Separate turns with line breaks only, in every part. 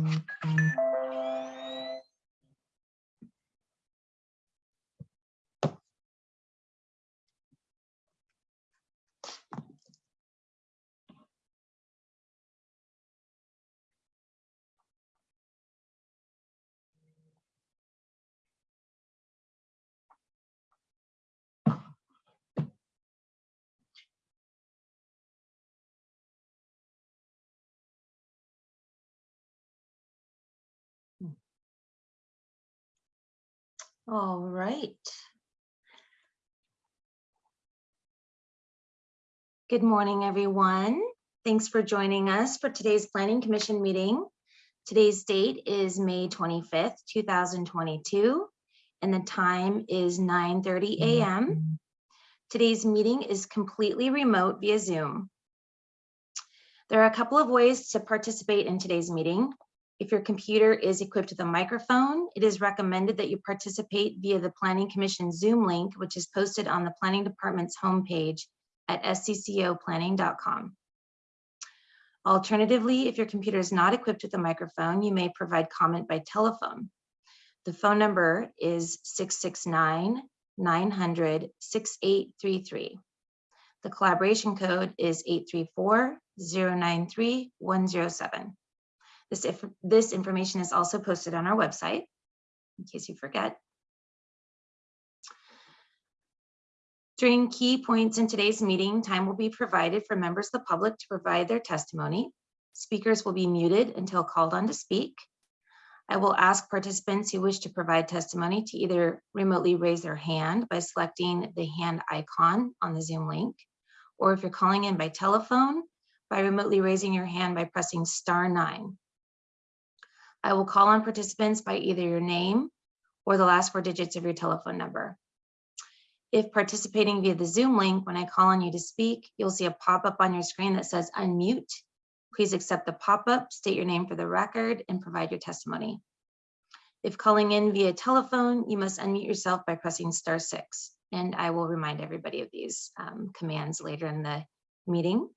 Mm-hmm. All right. Good morning, everyone. Thanks for joining us for today's Planning Commission meeting. Today's date is May 25th, 2022, and the time is 9:30 a.m. Today's meeting is completely remote via Zoom. There are a couple of ways to participate in today's meeting. If your computer is equipped with a microphone, it is recommended that you participate via the Planning Commission Zoom link, which is posted on the Planning Department's homepage at sccoplanning.com. Alternatively, if your computer is not equipped with a microphone, you may provide comment by telephone. The phone number is 669-900-6833. The collaboration code is 834-093-107. This, if, this information is also posted on our website, in case you forget. During key points in today's meeting, time will be provided for members of the public to provide their testimony. Speakers will be muted until called on to speak. I will ask participants who wish to provide testimony to either remotely raise their hand by selecting the hand icon on the Zoom link, or if you're calling in by telephone, by remotely raising your hand by pressing star nine. I will call on participants by either your name or the last four digits of your telephone number. If participating via the Zoom link, when I call on you to speak, you'll see a pop-up on your screen that says unmute. Please accept the pop-up, state your name for the record, and provide your testimony. If calling in via telephone, you must unmute yourself by pressing star six. And I will remind everybody of these um, commands later in the meeting.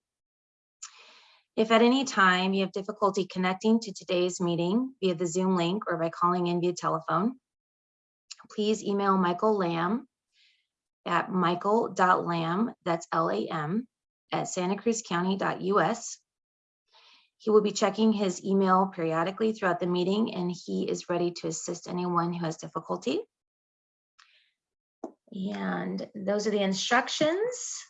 If at any time you have difficulty connecting to today's meeting via the Zoom link or by calling in via telephone, please email Michael Lamb at michael.lamb, that's L-A-M, at santacruzcounty.us. He will be checking his email periodically throughout the meeting and he is ready to assist anyone who has difficulty. And those are the instructions.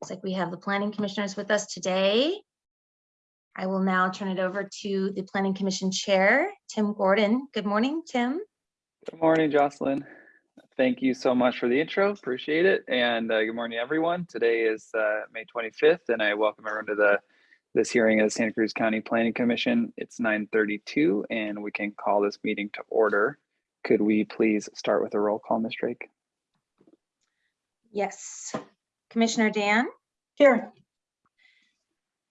Looks like we have the planning commissioners with us today. I will now turn it over to the Planning Commission Chair, Tim Gordon. Good morning, Tim.
Good morning, Jocelyn. Thank you so much for the intro. Appreciate it. And uh, good morning, everyone. Today is uh, May 25th, and I welcome everyone to the this hearing of the Santa Cruz County Planning Commission. It's 9:32, and we can call this meeting to order. Could we please start with a roll call, Ms. Drake?
Yes. Commissioner Dan,
Here.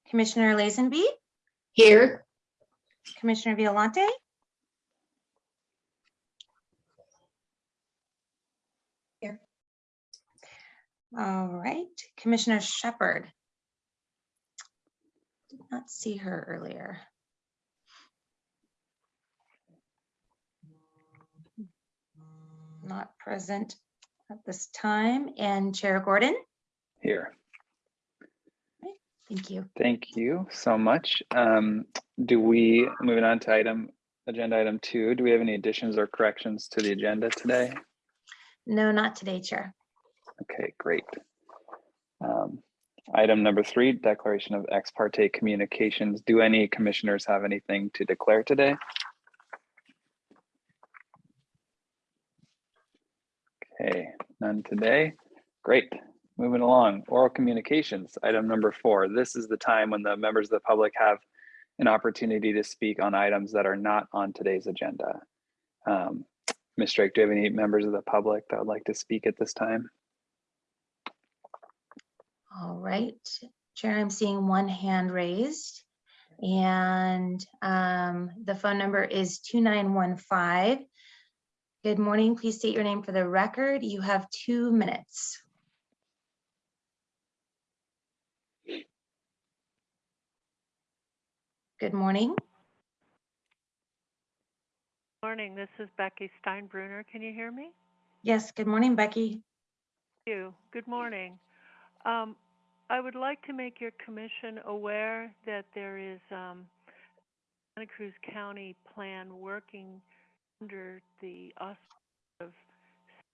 Commissioner Lazenby,
Here.
Commissioner Violante,
Here.
All right, Commissioner Shepherd. Did not see her earlier. Not present at this time. And Chair Gordon,
Here.
Thank you.
Thank you so much. Um, do we, moving on to item, agenda item two, do we have any additions or corrections to the agenda today?
No, not today, Chair.
Okay, great. Um, Item number three, declaration of ex parte communications. Do any commissioners have anything to declare today? Okay, none today. Great. Moving along, oral communications, item number four. This is the time when the members of the public have an opportunity to speak on items that are not on today's agenda. Um, Ms. Drake, do you have any members of the public that would like to speak at this time?
All right, Chair, I'm seeing one hand raised. And um, the phone number is 2915. Good morning, please state your name for the record. You have two minutes. Good morning.
Morning, this is Becky Steinbruner. Can you hear me?
Yes, good morning, Becky.
Thank you. Good morning. Um, I would like to make your commission aware that there is um, Santa Cruz County plan working under the auspices of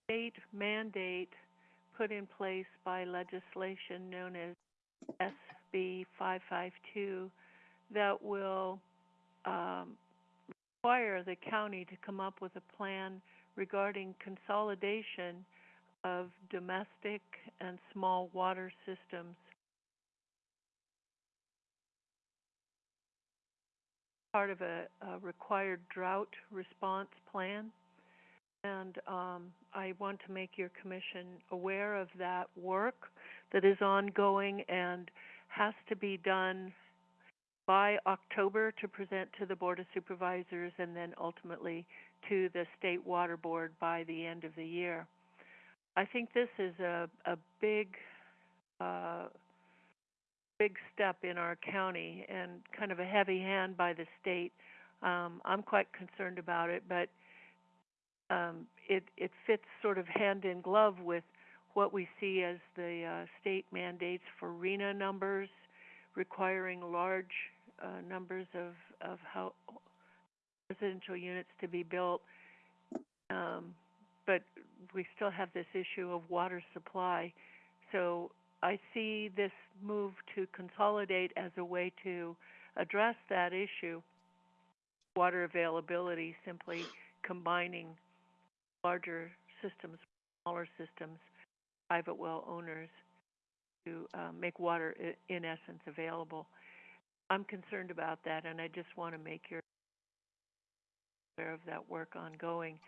state mandate put in place by legislation known as SB 552 that will um, require the county to come up with a plan regarding consolidation of domestic and small water systems. Part of a, a required drought response plan. And um, I want to make your commission aware of that work that is ongoing and has to be done by October to present to the Board of Supervisors and then ultimately to the State Water Board by the end of the year. I think this is a, a big, uh, big step in our county and kind of a heavy hand by the state. Um, I'm quite concerned about it, but um, it, it fits sort of hand in glove with what we see as the uh, state mandates for RHNA numbers, requiring large uh, numbers of, of how residential units to be built. Um, but we still have this issue of water supply. So I see this move to consolidate as a way to address that issue. Water availability, simply combining larger systems, smaller systems, private well owners to uh, make water in essence available. I'm concerned about that and I just want to make you aware of that work ongoing.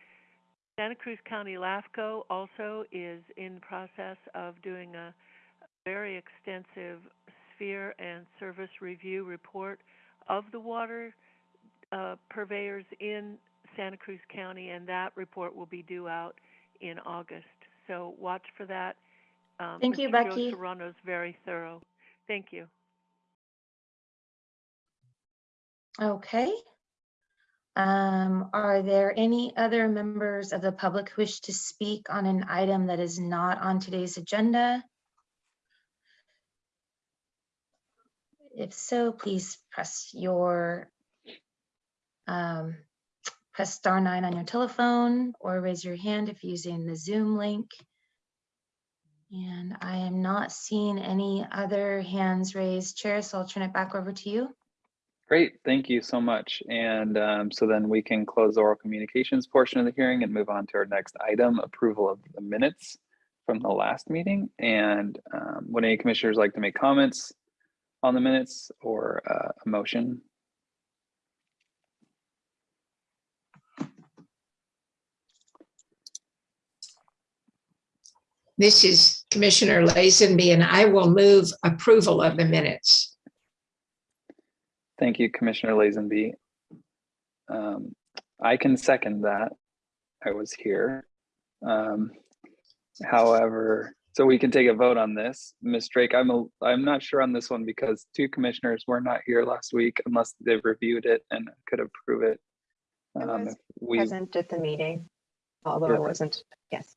Santa Cruz County LAFCO also is in the process of doing a very extensive sphere and service review report of the water uh, purveyors in Santa Cruz County, and that report will be due out in August. So watch for that. Um,
Thank you,
Mr.
Becky.
Joe Serrano's very thorough. Thank you.
Okay. Um, are there any other members of the public who wish to speak on an item that is not on today's agenda? If so, please press your um, press star nine on your telephone or raise your hand if using the Zoom link. And I am not seeing any other hands raised. Chair, so I'll turn it back over to you.
Great, thank you so much. And um, so then we can close the oral communications portion of the hearing and move on to our next item, approval of the minutes from the last meeting. And um, would any commissioners like to make comments on the minutes or uh, a motion?
This is Commissioner Lazenby, and I will move approval of the minutes.
Thank you, Commissioner Lazenby. Um, I can second that. I was here. Um, however, so we can take a vote on this. Ms. Drake, I'm a, I'm not sure on this one because two commissioners were not here last week unless they've reviewed it and could approve it.
I
Um,
was
if we,
present at the meeting, although. I wasn't, yes.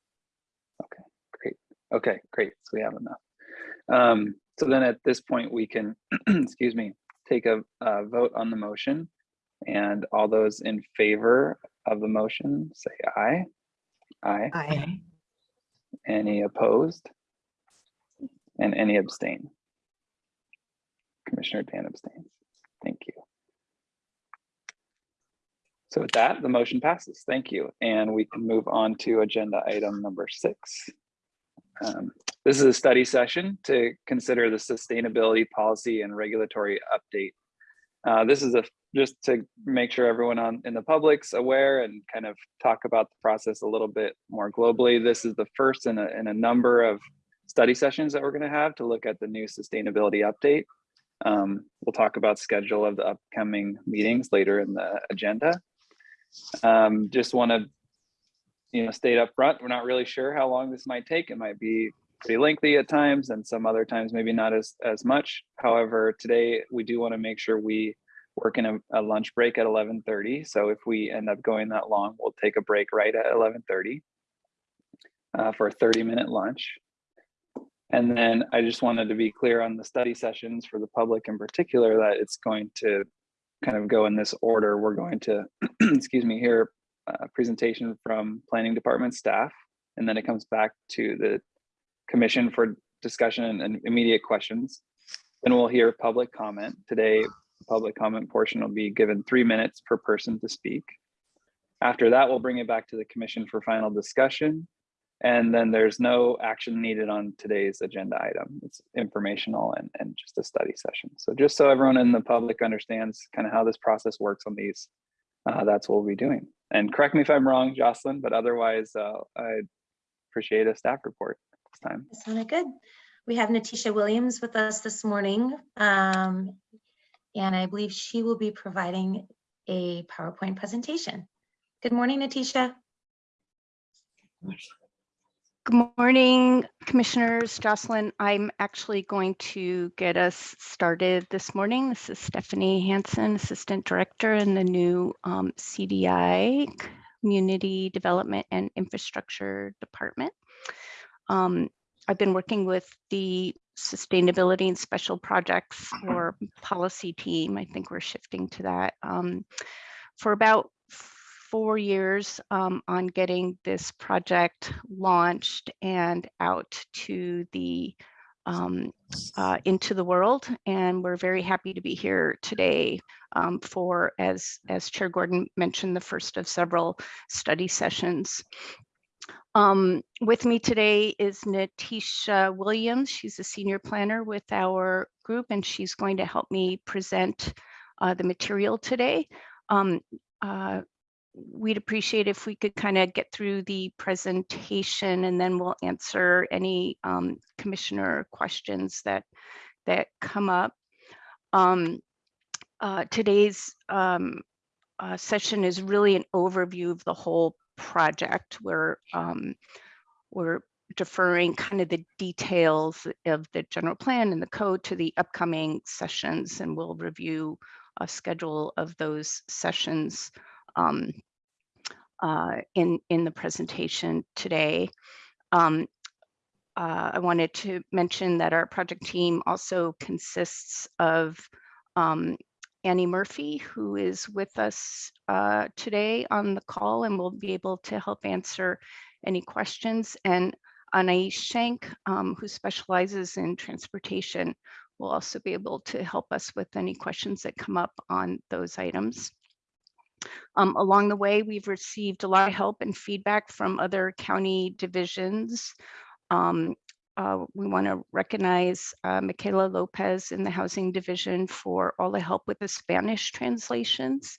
Okay, great. Okay, great. So we have enough. Um, so then at this point, we can, excuse me, take a, uh vote on the motion. And all those in favor of the motion, say aye. Aye.
Aye.
Any opposed? And any abstain? Commissioner Dan abstains. Thank you. So with that, the motion passes. Thank you. And we can move on to agenda item number six. Um, This is a study session to consider the sustainability policy and regulatory update. Uh, This is a, just to make sure everyone on, in the public's aware and kind of talk about the process a little bit more globally. This is the first in a, in a number of study sessions that we're going to have to look at the new sustainability update. Um, We'll talk about schedule of the upcoming meetings later in the agenda. Um, Just want to you know, state up front, we're not really sure how long this might take. It might be pretty lengthy at times and some other times maybe not as, as much. However, today we do want to make sure we working a, a lunch break at 11:30. So if we end up going that long, we'll take a break right at 11:30 uh, for a 30-minute lunch. And then I just wanted to be clear on the study sessions for the public in particular that it's going to kind of go in this order. We're going to, excuse me, hear a presentation from planning department staff, and then it comes back to the commission for discussion and- immediate questions. Then we'll hear public comment. Today, the public comment portion will be given three minutes per person to speak. After that, we'll bring it back to the commission for final discussion. And then there's no action needed on today's agenda item. It's informational and, and just a study session. So just so everyone in the public understands kind of how this process works on these, uh, that's what we'll be doing. And correct me if I'm wrong, Jocelyn, but otherwise, uh, I appreciate a staff report this time.
That sounded good. We have Natisha Williams with us this morning. um, And I believe she will be providing a PowerPoint presentation. Good morning, Natisha.
Good morning, Commissioners. Jocelyn, I'm actually going to get us started this morning. This is Stephanie Hansen, Assistant Director in the new um, CDI, Community Development and Infrastructure Department. Um, I've been working with the Sustainability and Special Projects or Policy Team. I think we're shifting to that um, for about four years um, on getting this project launched and out to the um, uh, into the world. And we're very happy to be here today um, for, as, as Chair Gordon mentioned, the first of several study sessions. Um, with me today is Natisha Williams. She's a senior planner with our group, and she's going to help me present uh, the material today. Um, uh, we'd appreciate if we could kind of get through the presentation and then we'll answer any um, commissioner questions that that come up. Um, uh, today's um, uh, session is really an overview of the whole project. We're um, we're deferring kind of the details of the general plan and the code to the upcoming sessions, and we'll review a schedule of those sessions um, uh, in, in the presentation today. Um, uh, I wanted to mention that our project team also consists of um, Annie Murphy, who is with us uh, today on the call and will be able to help answer any questions. And Anais Schenk, um, who specializes in transportation, will also be able to help us with any questions that come up on those items. Um, along the way, we've received a lot of help and feedback from other county divisions. Um, uh, we want to recognize uh, Michaela Lopez in the Housing Division for all the help with the Spanish translations.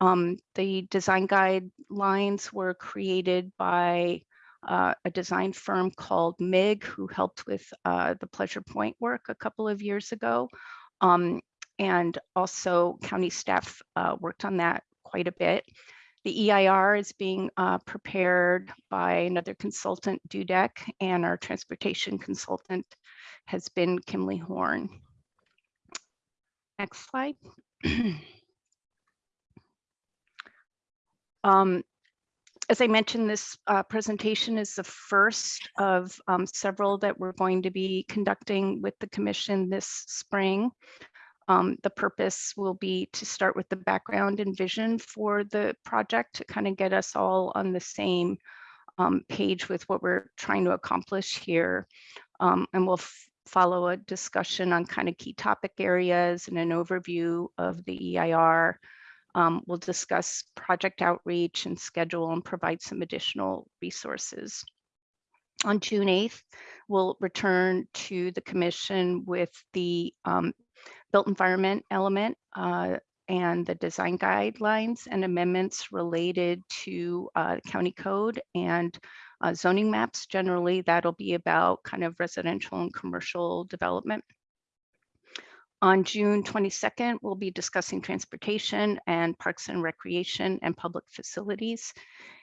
Um, the design guidelines were created by uh, a design firm called MIG, who helped with uh, the Pleasure Point work a couple of years ago. Um, and also county staff uh, worked on that quite a bit. The EIR is being uh, prepared by another consultant, Dudek, and our transportation consultant has been Kimley Horn. Next slide. um, as I mentioned, this uh, presentation is the first of um, several that we're going to be conducting with the commission this spring. Um, the purpose will be to start with the background and vision for the project to kind of get us all on the same um, page with what we're trying to accomplish here. Um, and we'll follow a discussion on kind of key topic areas and an overview of the EIR. Um, we'll discuss project outreach and schedule and provide some additional resources. On June 8th, we'll return to the commission with the um, built environment element uh, and the design guidelines and amendments related to uh, county code and uh, zoning maps. Generally, that'll be about kind of residential and commercial development. On June 22nd, we'll be discussing transportation and parks and recreation and public facilities.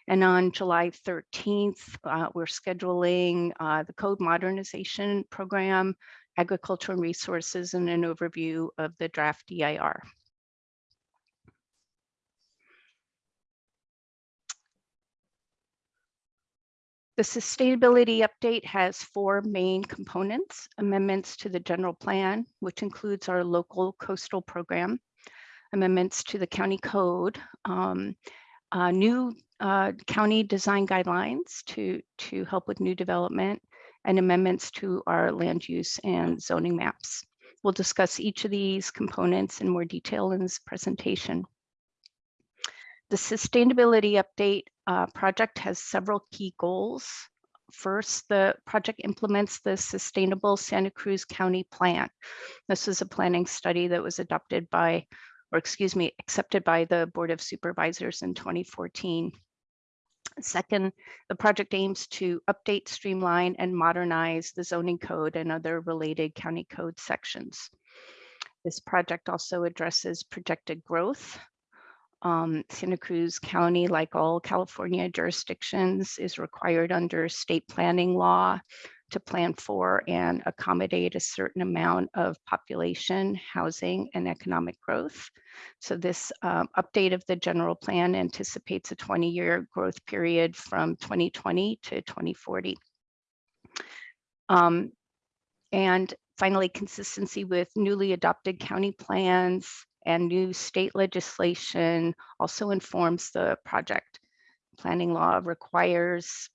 And on July 13th, uh, we're scheduling uh, the code modernization program, agricultural resources and an overview of the draft EIR. The sustainability update has four main components, amendments to the general plan, which includes our local coastal program, amendments to the county code, um, uh, new uh, county design guidelines to, to help with new development, and amendments to our land use and zoning maps. We'll discuss each of these components in more detail in this presentation. The sustainability update uh, project has several key goals. First, the project implements the Sustainable Santa Cruz County Plan. This is a planning study that was adopted by, or excuse me, accepted by the Board of Supervisors in 2014. Second, the project aims to update, streamline, and modernize the zoning code and other related county code sections. This project also addresses projected growth um, Santa Cruz County, like all California jurisdictions, is required under state planning law to plan for and accommodate a certain amount of population, housing, and economic growth. So this um, update of the general plan anticipates a 20-year growth period from 2020 to 2040. Um, and finally, consistency with newly adopted county plans and new state legislation also informs the project. Planning law requires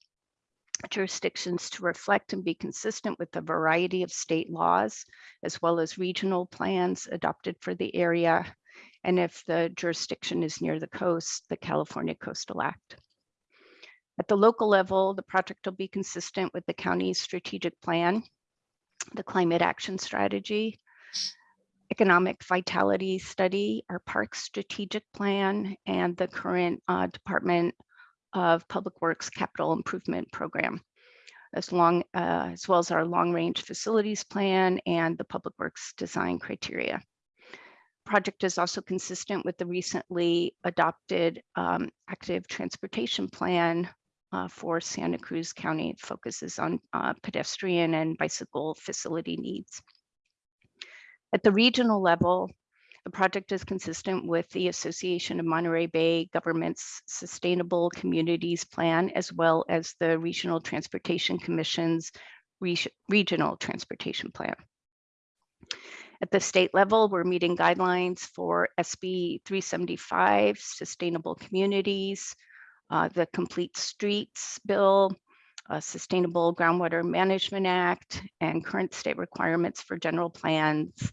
jurisdictions to reflect and be consistent with the variety of state laws, as well as regional plans adopted for the area. And if the jurisdiction is near the coast, the California Coastal Act. At the local level, the project will be consistent with the county's strategic plan, the climate action strategy, economic vitality study, our park strategic plan, and the current uh, Department of Public Works Capital Improvement Program, as, long, uh, as well as our long-range facilities plan and the Public Works design criteria. Project is also consistent with the recently adopted um, active transportation plan uh, for Santa Cruz County. It focuses on uh, pedestrian and bicycle facility needs. At the regional level, the project is consistent with the Association of Monterey Bay Government's Sustainable Communities Plan, as well as the Regional Transportation Commission's Re Regional Transportation Plan. At the state level, we're meeting guidelines for SB 375, Sustainable Communities, uh, the Complete Streets Bill, uh, Sustainable Groundwater Management Act, and current state requirements for general plans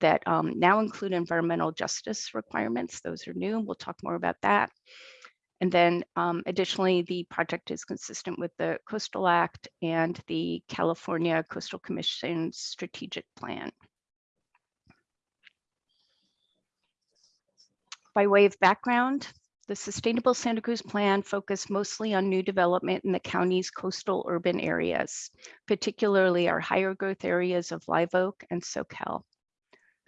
that um, now include environmental justice requirements. Those are new. We'll talk more about that. And then um, additionally, the project is consistent with the Coastal Act and the California Coastal Commission strategic plan. By way of background, the Sustainable Santa Cruz Plan focused mostly on new development in the county's coastal urban areas, particularly our higher growth areas of Live Oak and Soquel.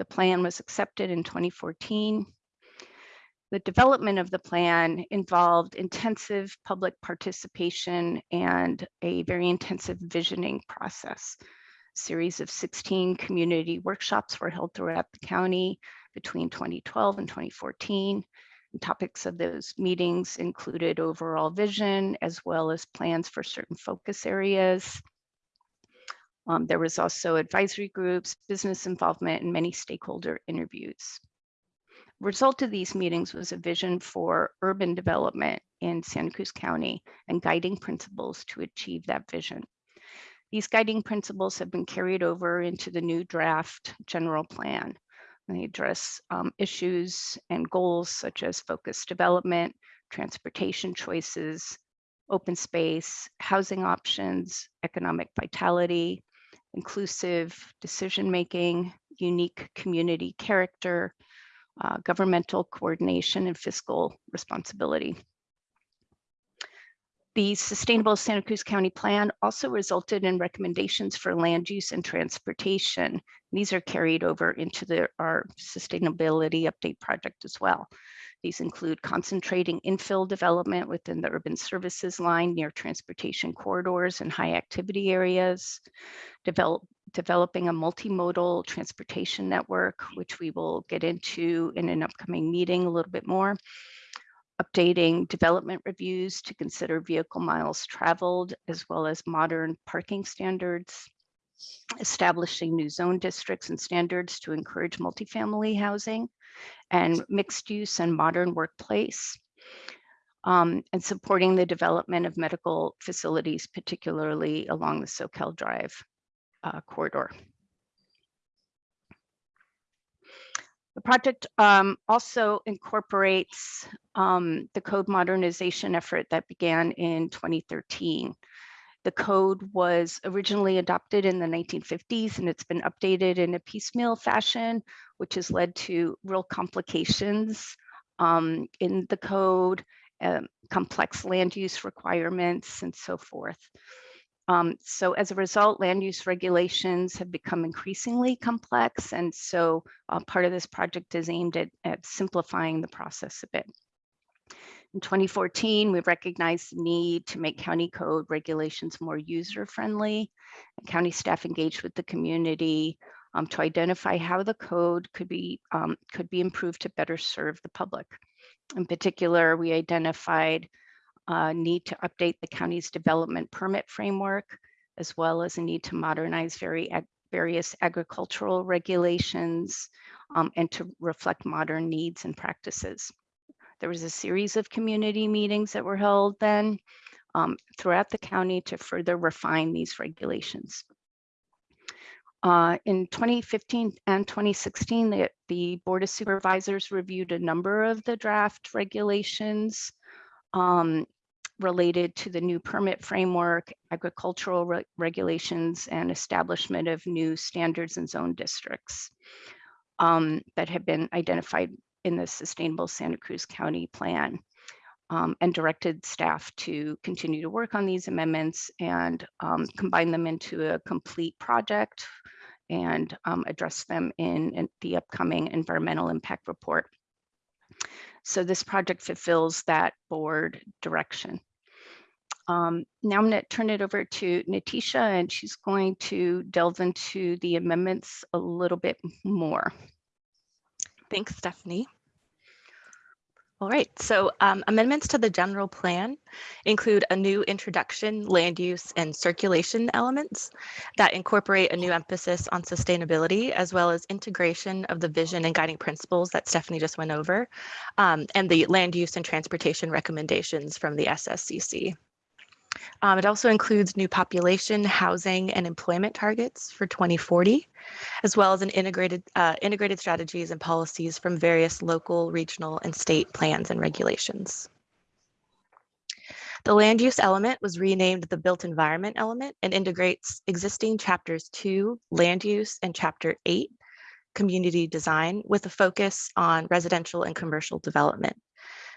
The plan was accepted in 2014. The development of the plan involved intensive public participation and a very intensive visioning process. A series of 16 community workshops were held throughout the county between 2012 and 2014. And topics of those meetings included overall vision, as well as plans for certain focus areas. Um, there was also advisory groups, business involvement, and many stakeholder interviews. Result of these meetings was a vision for urban development in Santa Cruz County and guiding principles to achieve that vision. These guiding principles have been carried over into the new draft general plan. They address um, issues and goals such as focused development, transportation choices, open space, housing options, economic vitality, inclusive decision-making, unique community character, uh, governmental coordination, and fiscal responsibility. The Sustainable Santa Cruz County Plan also resulted in recommendations for land use and transportation. These are carried over into the, our sustainability update project as well. These include concentrating infill development within the urban services line near transportation corridors and high activity areas, develop, developing a multimodal transportation network, which we will get into in an upcoming meeting a little bit more, updating development reviews to consider vehicle miles traveled as well as modern parking standards, establishing new zone districts and standards to encourage multifamily housing and mixed use and modern workplace, um, and supporting the development of medical facilities, particularly along the Soquel Drive uh, corridor. The project um, also incorporates um, the code modernization effort that began in 2013. The code was originally adopted in the 1950s and it's been updated in a piecemeal fashion, which has led to real complications um, in the code, um, complex land use requirements and so forth. Um, so as a result, land use regulations have become increasingly complex. And so uh, part of this project is aimed at, at simplifying the process a bit. In 2014, we recognized the need to make county code regulations more user-friendly. County staff engaged with the community um, to identify how the code could be um, could be improved to better serve the public. In particular, we identified a need to update the county's development permit framework, as well as a need to modernize very various agricultural regulations um, and to reflect modern needs and practices. There was a series of community meetings that were held then um, throughout the county to further refine these regulations. Uh, in 2015 and 2016, the, the Board of Supervisors reviewed a number of the draft regulations um, related to the new permit framework, agricultural re regulations, and establishment of new standards and zone districts um, that have been identified in the Sustainable Santa Cruz County Plan. Um, and directed staff to continue to work on these amendments and um, combine them into a complete project and um, address them in, in, the upcoming environmental impact report. So this project fulfills that board direction. Um, now I'm going to turn it over to Natisha and she's going to delve into the amendments a little bit more.
Thanks, Stephanie. All right, so um, amendments to the general plan include a new introduction, land use, and circulation elements that incorporate a new emphasis on sustainability, as well as integration of the vision and guiding principles that Stephanie just went over, um, and the land use and transportation recommendations from the SSCC. Um, it also includes new population, housing, and employment targets for 2040, as well as an integrated, uh, integrated strategies and policies from various local, regional, and state plans and regulations. The land use element was renamed the built environment element and integrates existing chapters two, land use, and chapter eight, community design, with a focus on residential and commercial development.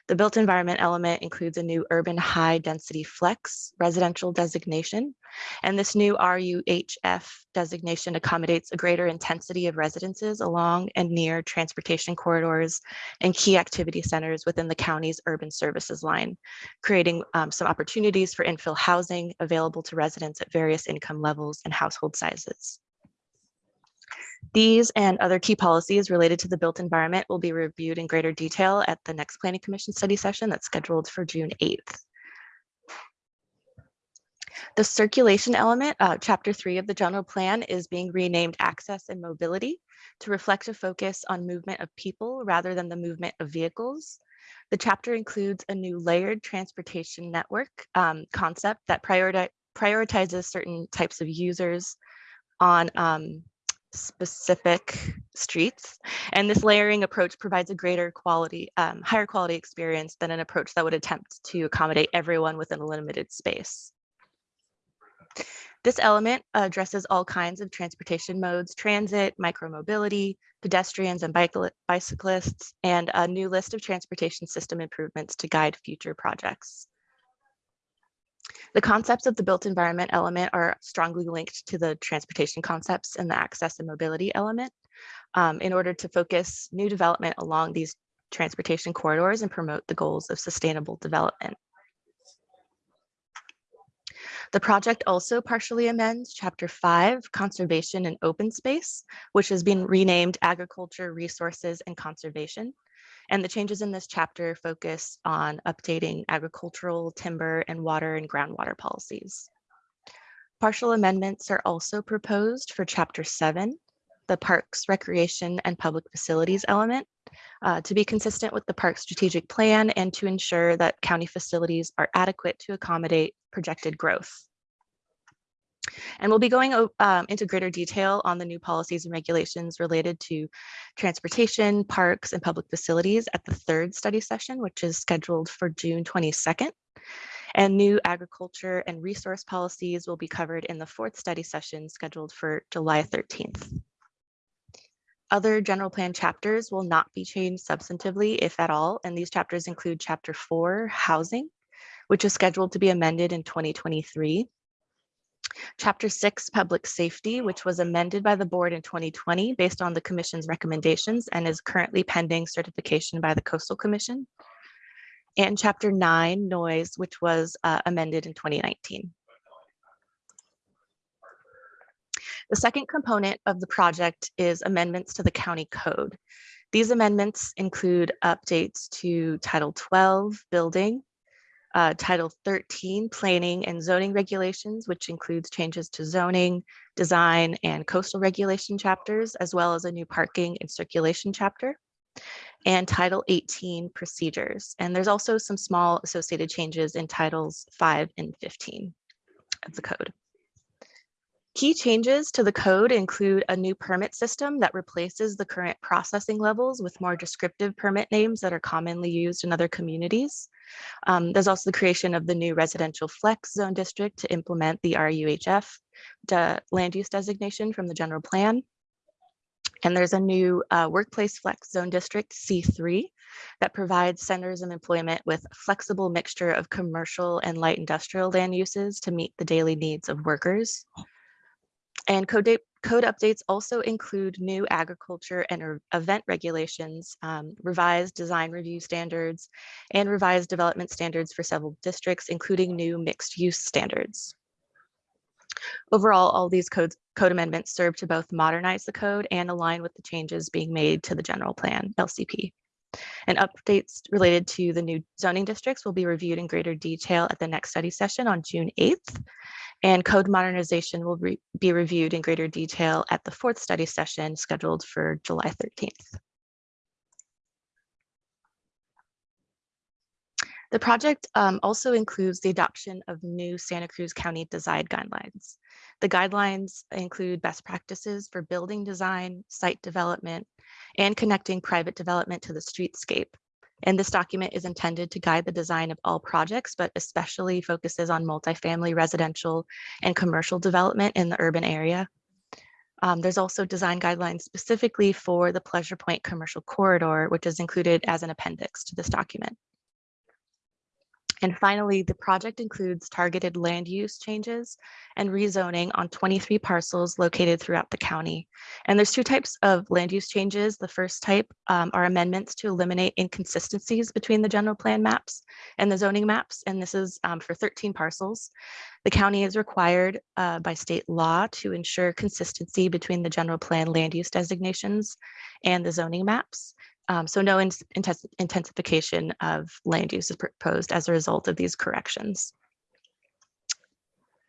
The built environment element includes a new urban high density flex residential designation. And this new RUHF designation accommodates a greater intensity of residences along and near transportation corridors and key activity centers within the county's urban services line, creating um, some opportunities for infill housing available to residents at various income levels and household sizes. These and other key policies related to the built environment will be reviewed in greater detail at the next Planning Commission study session that's scheduled for June 8th. The circulation element, uh, chapter three of the general plan is being renamed access and mobility to reflect a focus on movement of people rather than the movement of vehicles. The chapter includes a new layered transportation network um, concept that prioritize, prioritizes certain types of users on um, specific streets. And this layering approach provides a greater quality, um, higher quality experience than an approach that would attempt to accommodate everyone within a limited space. This element addresses all kinds of transportation modes, transit, micromobility, pedestrians and bicyclists, and a new list of transportation system improvements to guide future projects. The concepts of the built environment element are strongly linked to the transportation concepts and the access and mobility element um, in order to focus new development along these transportation corridors and promote the goals of sustainable development. The project also partially amends Chapter 5, Conservation and Open Space, which has been renamed Agriculture, Resources, and Conservation. And the changes in this chapter focus on updating agricultural, timber, and water and groundwater policies. Partial amendments are also proposed for Chapter 7, the Parks, Recreation, and Public Facilities element, uh, to be consistent with the park strategic plan and to ensure that county facilities are adequate to accommodate projected growth. And we'll be going um, into greater detail on the new policies and regulations related to transportation, parks, and public facilities at the third study session, which is scheduled for June 22nd. And new agriculture and resource policies will be covered in the fourth study session scheduled for July 13th. Other general plan chapters will not be changed substantively, if at all, and these chapters include Chapter 4, Housing, which is scheduled to be amended in 2023. Chapter 6, Public Safety, which was amended by the board in 2020 based on the commission's recommendations and is currently pending certification by the Coastal Commission. And Chapter 9, Noise, which was uh, amended in 2019. The second component of the project is amendments to the county code. These amendments include updates to Title 12, Building, uh, Title 13, Planning and Zoning Regulations, which includes changes to zoning, design, and coastal regulation chapters, as well as a new parking and circulation chapter, and Title 18, Procedures. And there's also some small associated changes in Titles 5 and 15 of the code. Key changes to the code include a new permit system that replaces the current processing levels with more descriptive permit names that are commonly used in other communities. Um, there's also the creation of the new residential flex zone district to implement the RUHF land use designation from the general plan. And there's a new uh, workplace flex zone district C3 that provides centers of employment with a flexible mixture of commercial and light industrial land uses to meet the daily needs of workers. And code, code updates also include new agriculture and event regulations, um, revised design review standards, and revised development standards for several districts, including new mixed use standards. Overall, all these codes, code amendments serve to both modernize the code and align with the changes being made to the general plan, LCP. And updates related to the new zoning districts will be reviewed in greater detail at the next study session on June 8th. And code modernization will re- be reviewed in greater detail at the fourth study session scheduled for July 13th. The project um, also includes the adoption of new Santa Cruz County design guidelines. The guidelines include best practices for building design, site development, and connecting private development to the streetscape. And this document is intended to guide the design of all projects, but especially focuses on multifamily residential and commercial development in the urban area. Um, there's also design guidelines specifically for the Pleasure Point Commercial Corridor, which is included as an appendix to this document. And finally, the project includes targeted land use changes and rezoning on 23 parcels located throughout the county. And there's two types of land use changes. The first type um, are amendments to eliminate inconsistencies between the general plan maps and the zoning maps. And this is um, for 13 parcels. The county is required uh, by state law to ensure consistency between the general plan land use designations and the zoning maps. Um, so no ins- intensi- intensification of land use is proposed as a result of these corrections.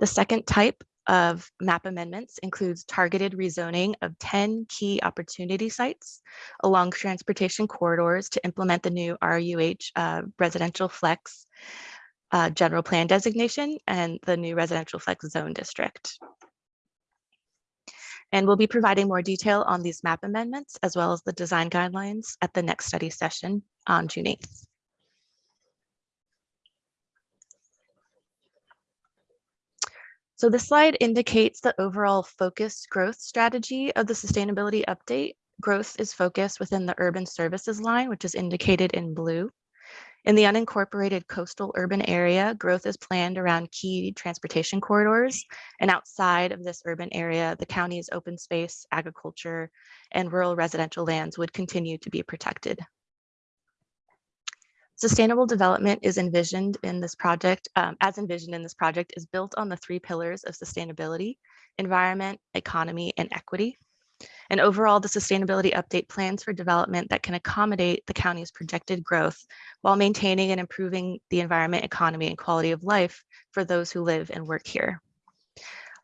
The second type of map amendments includes targeted rezoning of 10 key opportunity sites along transportation corridors to implement the new RUH uh, residential flex uh, general plan designation and the new residential flex zone district. And we'll be providing more detail on these map amendments as well as the design guidelines at the next study session on June 8th. So this slide indicates the overall focused growth strategy of the sustainability update. Growth is focused within the urban services line, which is indicated in blue. In the unincorporated coastal urban area, growth is planned around key transportation corridors. And outside of this urban area, the county's open space, agriculture, and rural residential lands would continue to be protected. Sustainable development is envisioned in this project, um, as envisioned in this project, is built on the three pillars of sustainability, environment, economy, and equity. And overall, the sustainability update plans for development that can accommodate the county's projected growth while maintaining and improving the environment, economy, and quality of life for those who live and work here.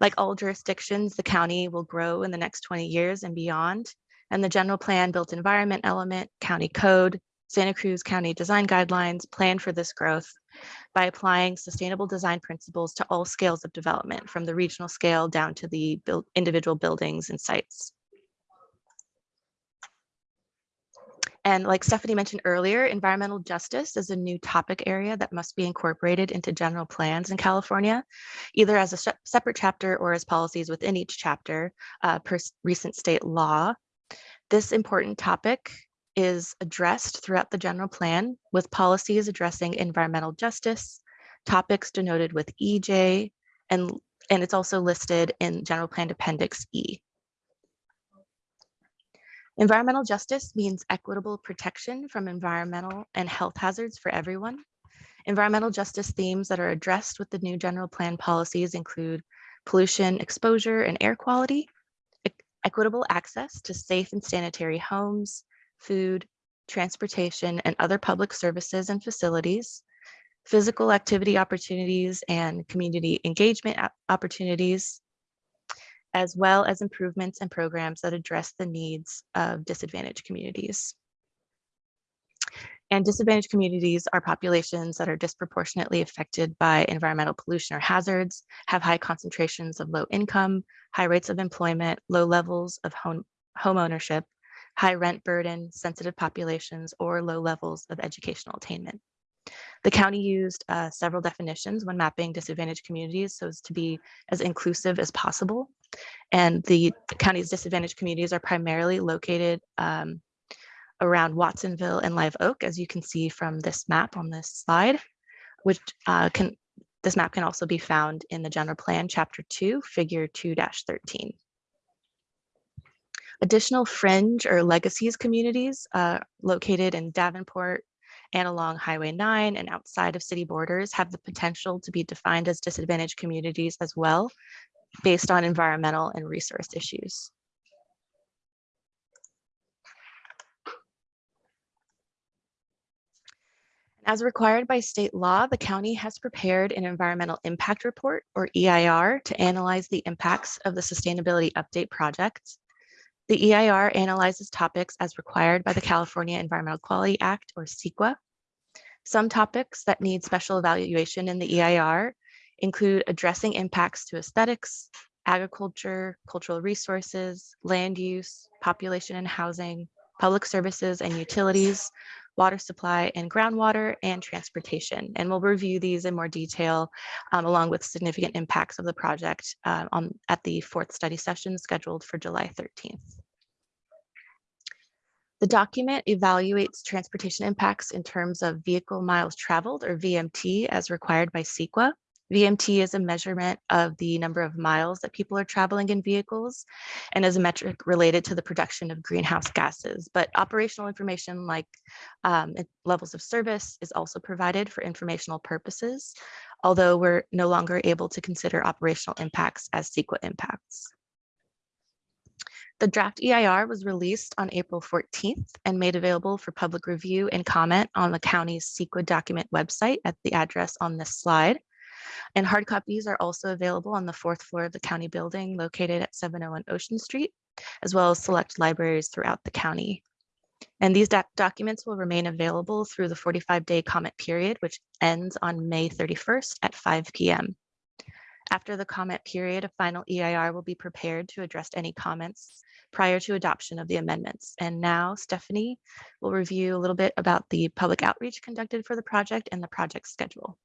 Like all jurisdictions, the county will grow in the next 20 years and beyond. And the general plan built environment element, county code, Santa Cruz County design guidelines plan for this growth by applying sustainable design principles to all scales of development, from the regional scale down to the individual buildings and sites. And like Stephanie mentioned earlier, environmental justice is a new topic area that must be incorporated into general plans in California, either as a separate chapter or as policies within each chapter uh, per recent state law. This important topic is addressed throughout the general plan with policies addressing environmental justice, topics denoted with EJ, and, and it's also listed in General Plan Appendix E. Environmental justice means equitable protection from environmental and health hazards for everyone. Environmental justice themes that are addressed with the new general plan policies include pollution, exposure, and air quality, equitable access to safe and sanitary homes, food, transportation, and other public services and facilities, physical activity opportunities and community engagement opportunities, as well as improvements and programs that address the needs of disadvantaged communities. And disadvantaged communities are populations that are disproportionately affected by environmental pollution or hazards, have high concentrations of low income, high rates of employment, low levels of home, home ownership, high rent burden, sensitive populations, or low levels of educational attainment. The county used uh, several definitions when mapping disadvantaged communities so as to be as inclusive as possible. And the county's disadvantaged communities are primarily located um, around Watsonville and Live Oak, as you can see from this map on this slide, which uh, can, this map can also be found in the general plan, chapter two, figure 2-13. Additional fringe or legacies communities uh, located in Davenport and along Highway 9 and outside of city borders have the potential to be defined as disadvantaged communities as well, based on environmental and resource issues. As required by state law, the county has prepared an environmental impact report or EIR to analyze the impacts of the sustainability update project. The EIR analyzes topics as required by the California Environmental Quality Act or CEQA. Some topics that need special evaluation in the EIR include addressing impacts to aesthetics, agriculture, cultural resources, land use, population and housing, public services and utilities, water supply and groundwater, and transportation. And we'll review these in more detail um, along with significant impacts of the project uh, on, at the fourth study session scheduled for July 13th. The document evaluates transportation impacts in terms of vehicle miles traveled or VMT as required by CEQA. VMT is a measurement of the number of miles that people are traveling in vehicles and is a metric related to the production of greenhouse gases. But operational information like um, levels of service is also provided for informational purposes, although we're no longer able to consider operational impacts as CEQA impacts. The draft EIR was released on April 14th and made available for public review and comment on the county's CEQA document website at the address on this slide. And hard copies are also available on the fourth floor of the county building located at 701 Ocean Street, as well as select libraries throughout the county. And these doc- documents will remain available through the 45-day comment period, which ends on May 31st at 5 p.m. After the comment period, a final EIR will be prepared to address any comments prior to adoption of the amendments. And now Stephanie will review a little bit about the public outreach conducted for the project and the project schedule.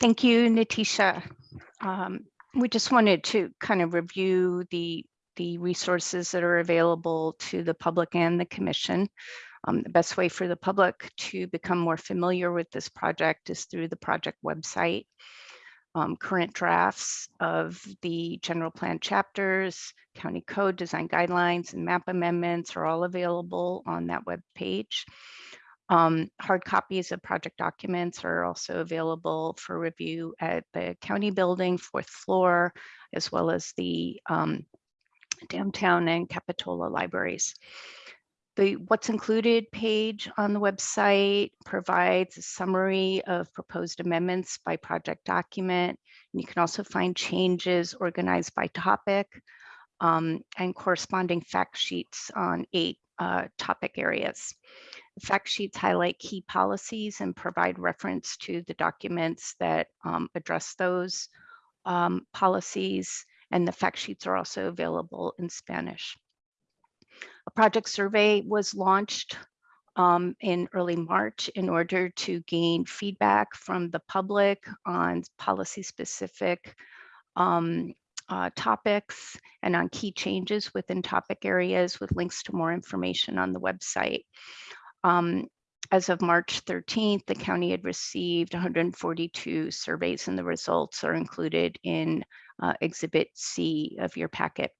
Thank you, Natisha. Um, We just wanted to kind of review the, the resources that are available to the public and the commission. Um, The best way for the public to become more familiar with this project is through the project website. Um, Current drafts of the general plan chapters, county code, design guidelines, and map amendments are all available on that web page. Um, hard copies of project documents are also available for review at the county building, fourth floor, as well as the um, downtown and Capitola libraries. The what's included page on the website provides a summary of proposed amendments by project document. And you can also find changes organized by topic um, and corresponding fact sheets on eight uh, topic areas. Fact sheets highlight key policies and provide reference to the documents that um, address those um, policies. And the fact sheets are also available in Spanish. A project survey was launched um, in early March in order to gain feedback from the public on policy specific um, uh, topics and on key changes within topic areas with links to more information on the website. Um, as of March 13th, the county had received 142 surveys and the results are included in uh, Exhibit C of your packet.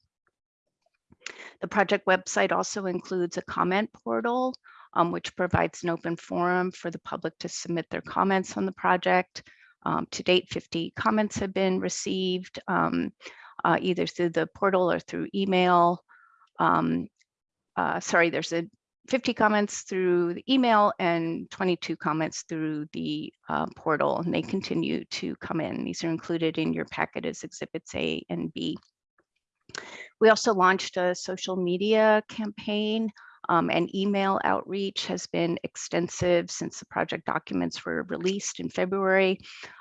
The project website also includes a comment portal, um, which provides an open forum for the public to submit their comments on the project. Um, to date, 50 comments have been received, um, uh, either through the portal or through email. Um, uh, sorry, there's a 50 comments through the email and 22 comments through the uh, portal, and they continue to come in. These are included in your packet as exhibits A and B. We also launched a social media campaign um, and email outreach has been extensive since the project documents were released in February.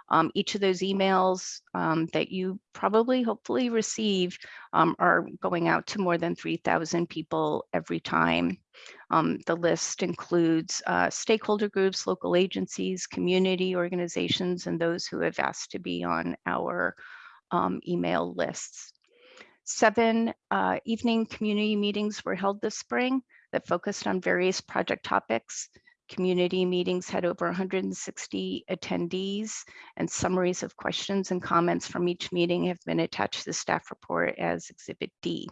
Um, each of those emails um, that you probably hopefully receive um, are going out to more than 3,000 people every time. Um, the list includes uh, stakeholder groups, local agencies, community organizations, and those who have asked to be on our um, email lists. Seven uh, evening community meetings were held this spring that focused on various project topics. Community meetings had over 160 attendees and summaries of questions and comments from each meeting have been attached to the staff report as Exhibit D.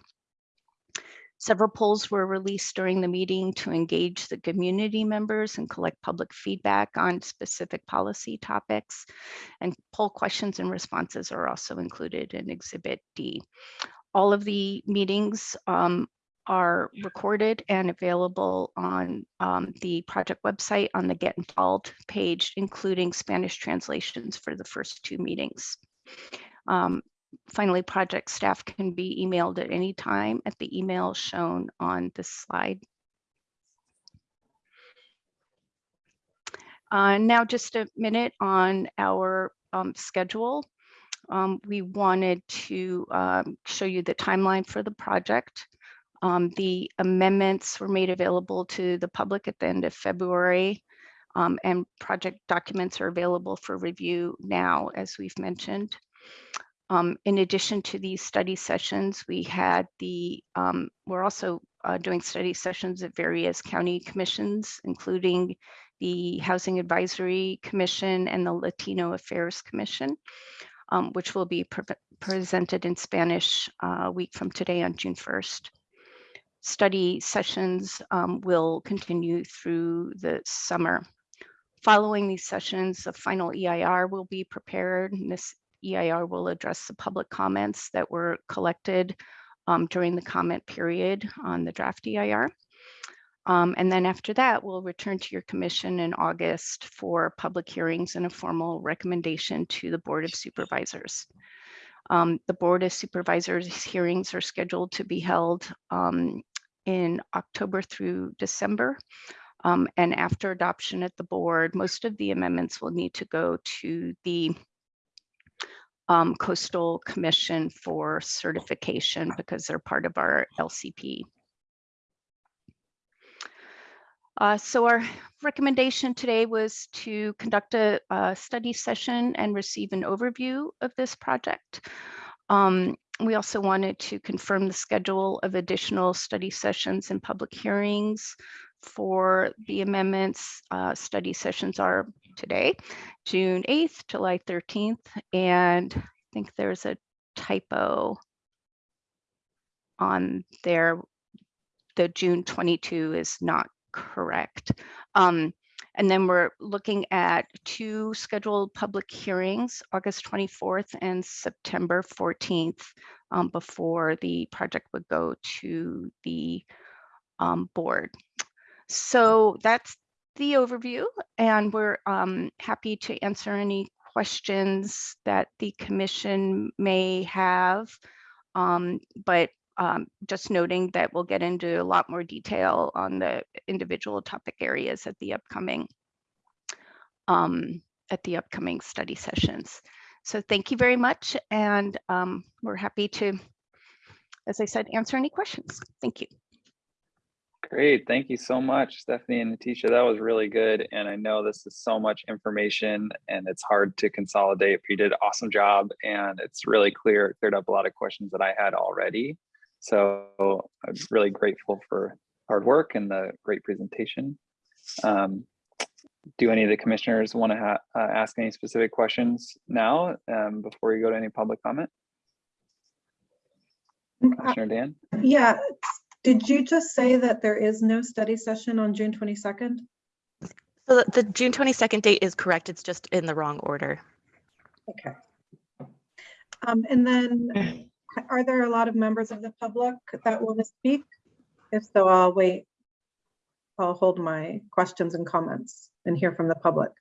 Several polls were released during the meeting to engage the community members and collect public feedback on specific policy topics. And poll questions and responses are also included in Exhibit D. All of the meetings um, are recorded and available on um, the project website on the Get Involved page, including Spanish translations for the first two meetings. Um, finally, project staff can be emailed at any time at the email shown on this slide. Uh, now just a minute on our um, schedule. Um, we wanted to um, show you the timeline for the project. Um, the amendments were made available to the public at the end of February um, and project documents are available for review now, as we've mentioned. Um, in addition to these study sessions, we had the, um, we're also uh, doing study sessions at various county commissions, including the Housing Advisory Commission and the Latino Affairs Commission, um, which will be pre presented in Spanish uh, a week from today on June 1st study sessions um, will continue through the summer. Following these sessions, a final EIR will be prepared. And this EIR will address the public comments that were collected um, during the comment period on the draft EIR. Um, and then after that, we'll return to your commission in August for public hearings and a formal recommendation to the Board of Supervisors. Um, the Board of Supervisors hearings are scheduled to be held um, in October through December. Um, and after adoption at the board, most of the amendments will need to go to the um, Coastal Commission for certification because they're part of our LCP. Uh, so our recommendation today was to conduct a, a, study session and receive an overview of this project. Um, we also wanted to confirm the schedule of additional study sessions and public hearings for the amendments. Uh, study sessions are today, June 8th, July 13th, and I think there's a typo on there. The June 22 is not correct. Um, And then we're looking at two scheduled public hearings, August 24th and September 14th, um, before the project would go to the um, board. So that's the overview, and we're um, happy to answer any questions that the commission may have. Um, but um, just noting that we'll get into a lot more detail on the individual topic areas at the upcoming um, at the upcoming study sessions. So thank you very much, and um, we're happy to, as I said, answer any questions. Thank you.
Great. Thank you so much, Stephanie and Natisha. That was really good. And I know this is so much information and it's hard to consolidate. but You did an awesome job and it's really clear, it cleared up a lot of questions that I had already. So I'm really grateful for hard work and the great presentation. Um, do any of the commissioners want to ha uh, ask any specific questions now um, before we go to any public comment? Commissioner Dan?
Yeah, did you just say that there is no study session on June 22nd?
So the- the June 22nd date is correct. It's just in the wrong order.
Okay. Um, and then are there a lot of members of the public that want to speak? If so, I'll wait. I'll hold my questions and comments and hear from the public.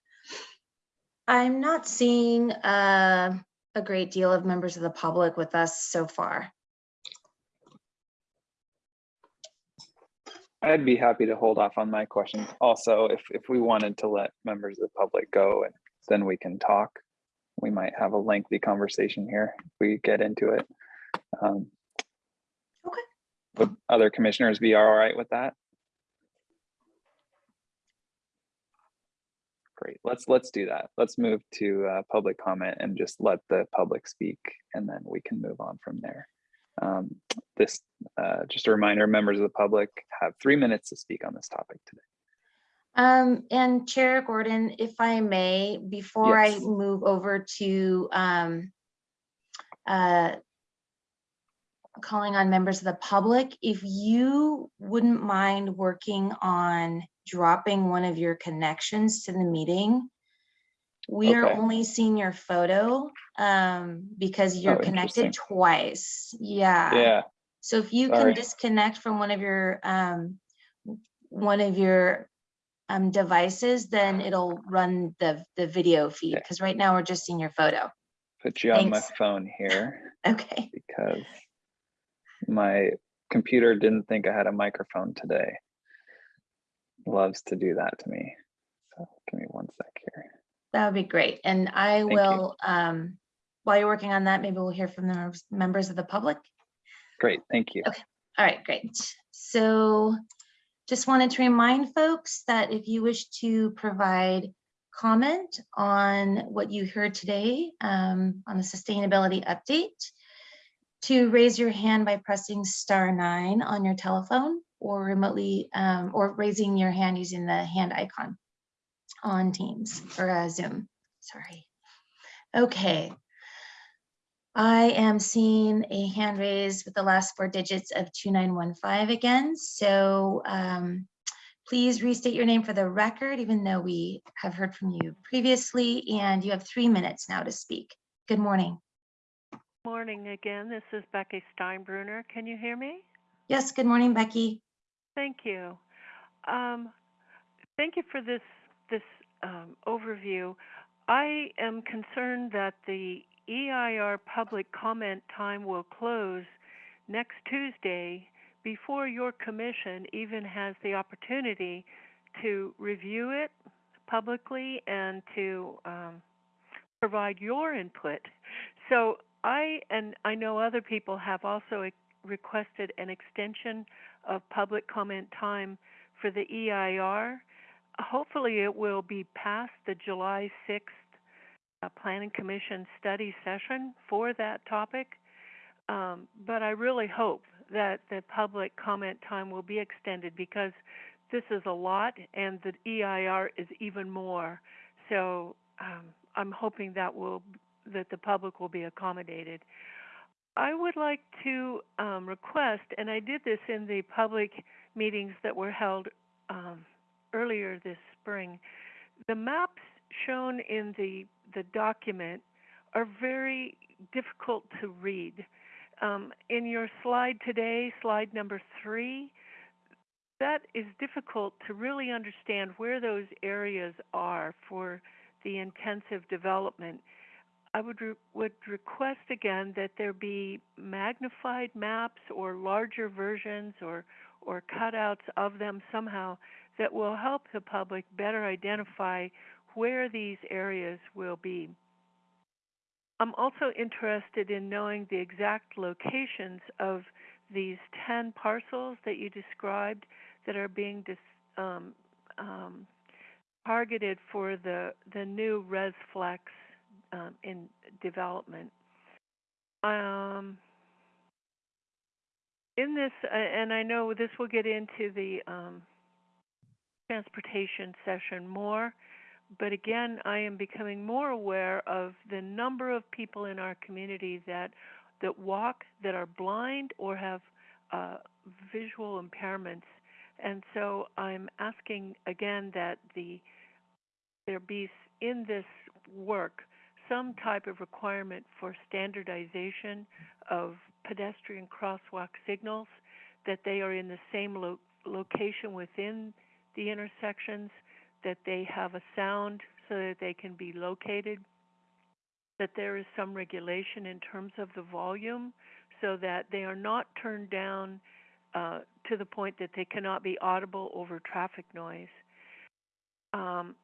I'm not seeing uh, a great deal of members of the public with us so far.
I'd be happy to hold off on my questions. Also, if, if we wanted to let members of the public go and then we can talk. We might have a lengthy conversation here if we get into it. Um,
Okay.
Would other commissioners be all right with that? Great, let's, let's do that. Let's move to uh, public comment and just let the public speak and then we can move on from there. Um, This, uh, just a reminder, members of the public have three minutes to speak on this topic today.
Um, and Chair Gordon, if I may, before I move over to um, uh, calling on members of the public, if you wouldn't mind working on dropping one of your connections to the meeting. We are only seeing your photo um, because you're
Oh,
connected twice. Yeah.
Yeah,
So if you can disconnect from one of your, um, one of your um, devices, then it'll run the, the video feed,
Okay.
because right now we're just seeing your photo.
put you on my phone here
Okay,
because my computer didn't think I had a microphone today. Loves to do that to me. So give me one sec here.
That would be great. And I
Thank
will, um, while you're working on that, maybe we'll hear from the members- members of the public.
Great, thank you. Okay.
All right, great. So just wanted to remind folks that if you wish to provide comment on what you heard today um, on the sustainability update, to raise your hand by pressing star nine on your telephone or remotely, um, or raising your hand using the hand icon on Teams or uh, Zoom, sorry. Okay. I am seeing a hand raised with the last four digits of 2915 again. So um, please restate your name for the record, even though we have heard from you previously, and you have three minutes now to speak. Good morning.
Morning again. This is Becky Steinbruner. Can you hear me?
Yes, good morning, Becky.
Thank you. Um, thank you for this this um, overview. I am concerned that the EIR public comment time will close next Tuesday before your commission even has the opportunity to review it publicly and to um, provide your input. So I and I know other people have also requested an extension of public comment time for the EIR. Hopefully, it will be past the July 6th uh, Planning Commission study session for that topic. Um, but I really hope that the public comment time will be extended because this is a lot and the EIR is even more. So um, I'm hoping that will that the public will be accommodated. I would like to um, request, and I did this in the public meetings that were held um, earlier this spring, the maps shown in the, the document are very difficult to read. Um, in your slide today, slide number three, that is difficult to really understand where those areas are for the intensive development. I would re- would request again that there be magnified maps or larger versions or or cutouts of them somehow that will help the public better identify where these areas will be. I'm also interested in knowing the exact locations of these 10 parcels that you described that are being dis, um, um, targeted for the, the new ResFlex um, in development. Um, in this, uh, and I know this will get into the um, transportation session more, but again, I am becoming more aware of the number of people in our community that that walk that are blind or have uh, visual impairments, and so I'm asking again that the there be in this work some type of requirement for standardization of pedestrian crosswalk signals, that they are in the same lo location within the intersections, that they have a sound so that they can be located, that there is some regulation in terms of the volume so that they are not turned down uh, to the point that they cannot be audible over traffic noise. Um,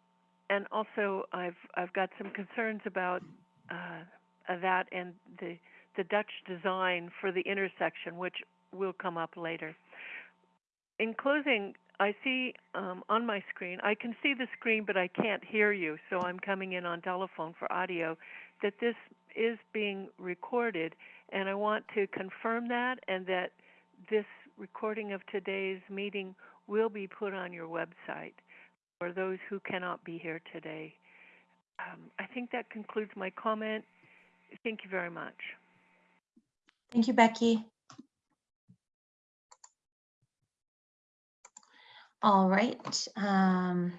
and also, I've I've got some concerns about uh, that and the the Dutch design for the intersection, which will come up later. In closing, I see um, on my screen, I can see the screen, but I can't hear you, so I'm coming in on telephone for audio, that this is being recorded, and I want to confirm that and that this recording of today's meeting will be put on your website for those who cannot be here today. Um, I think that concludes my comment. Thank you very much.
Thank you, Becky. All right. um,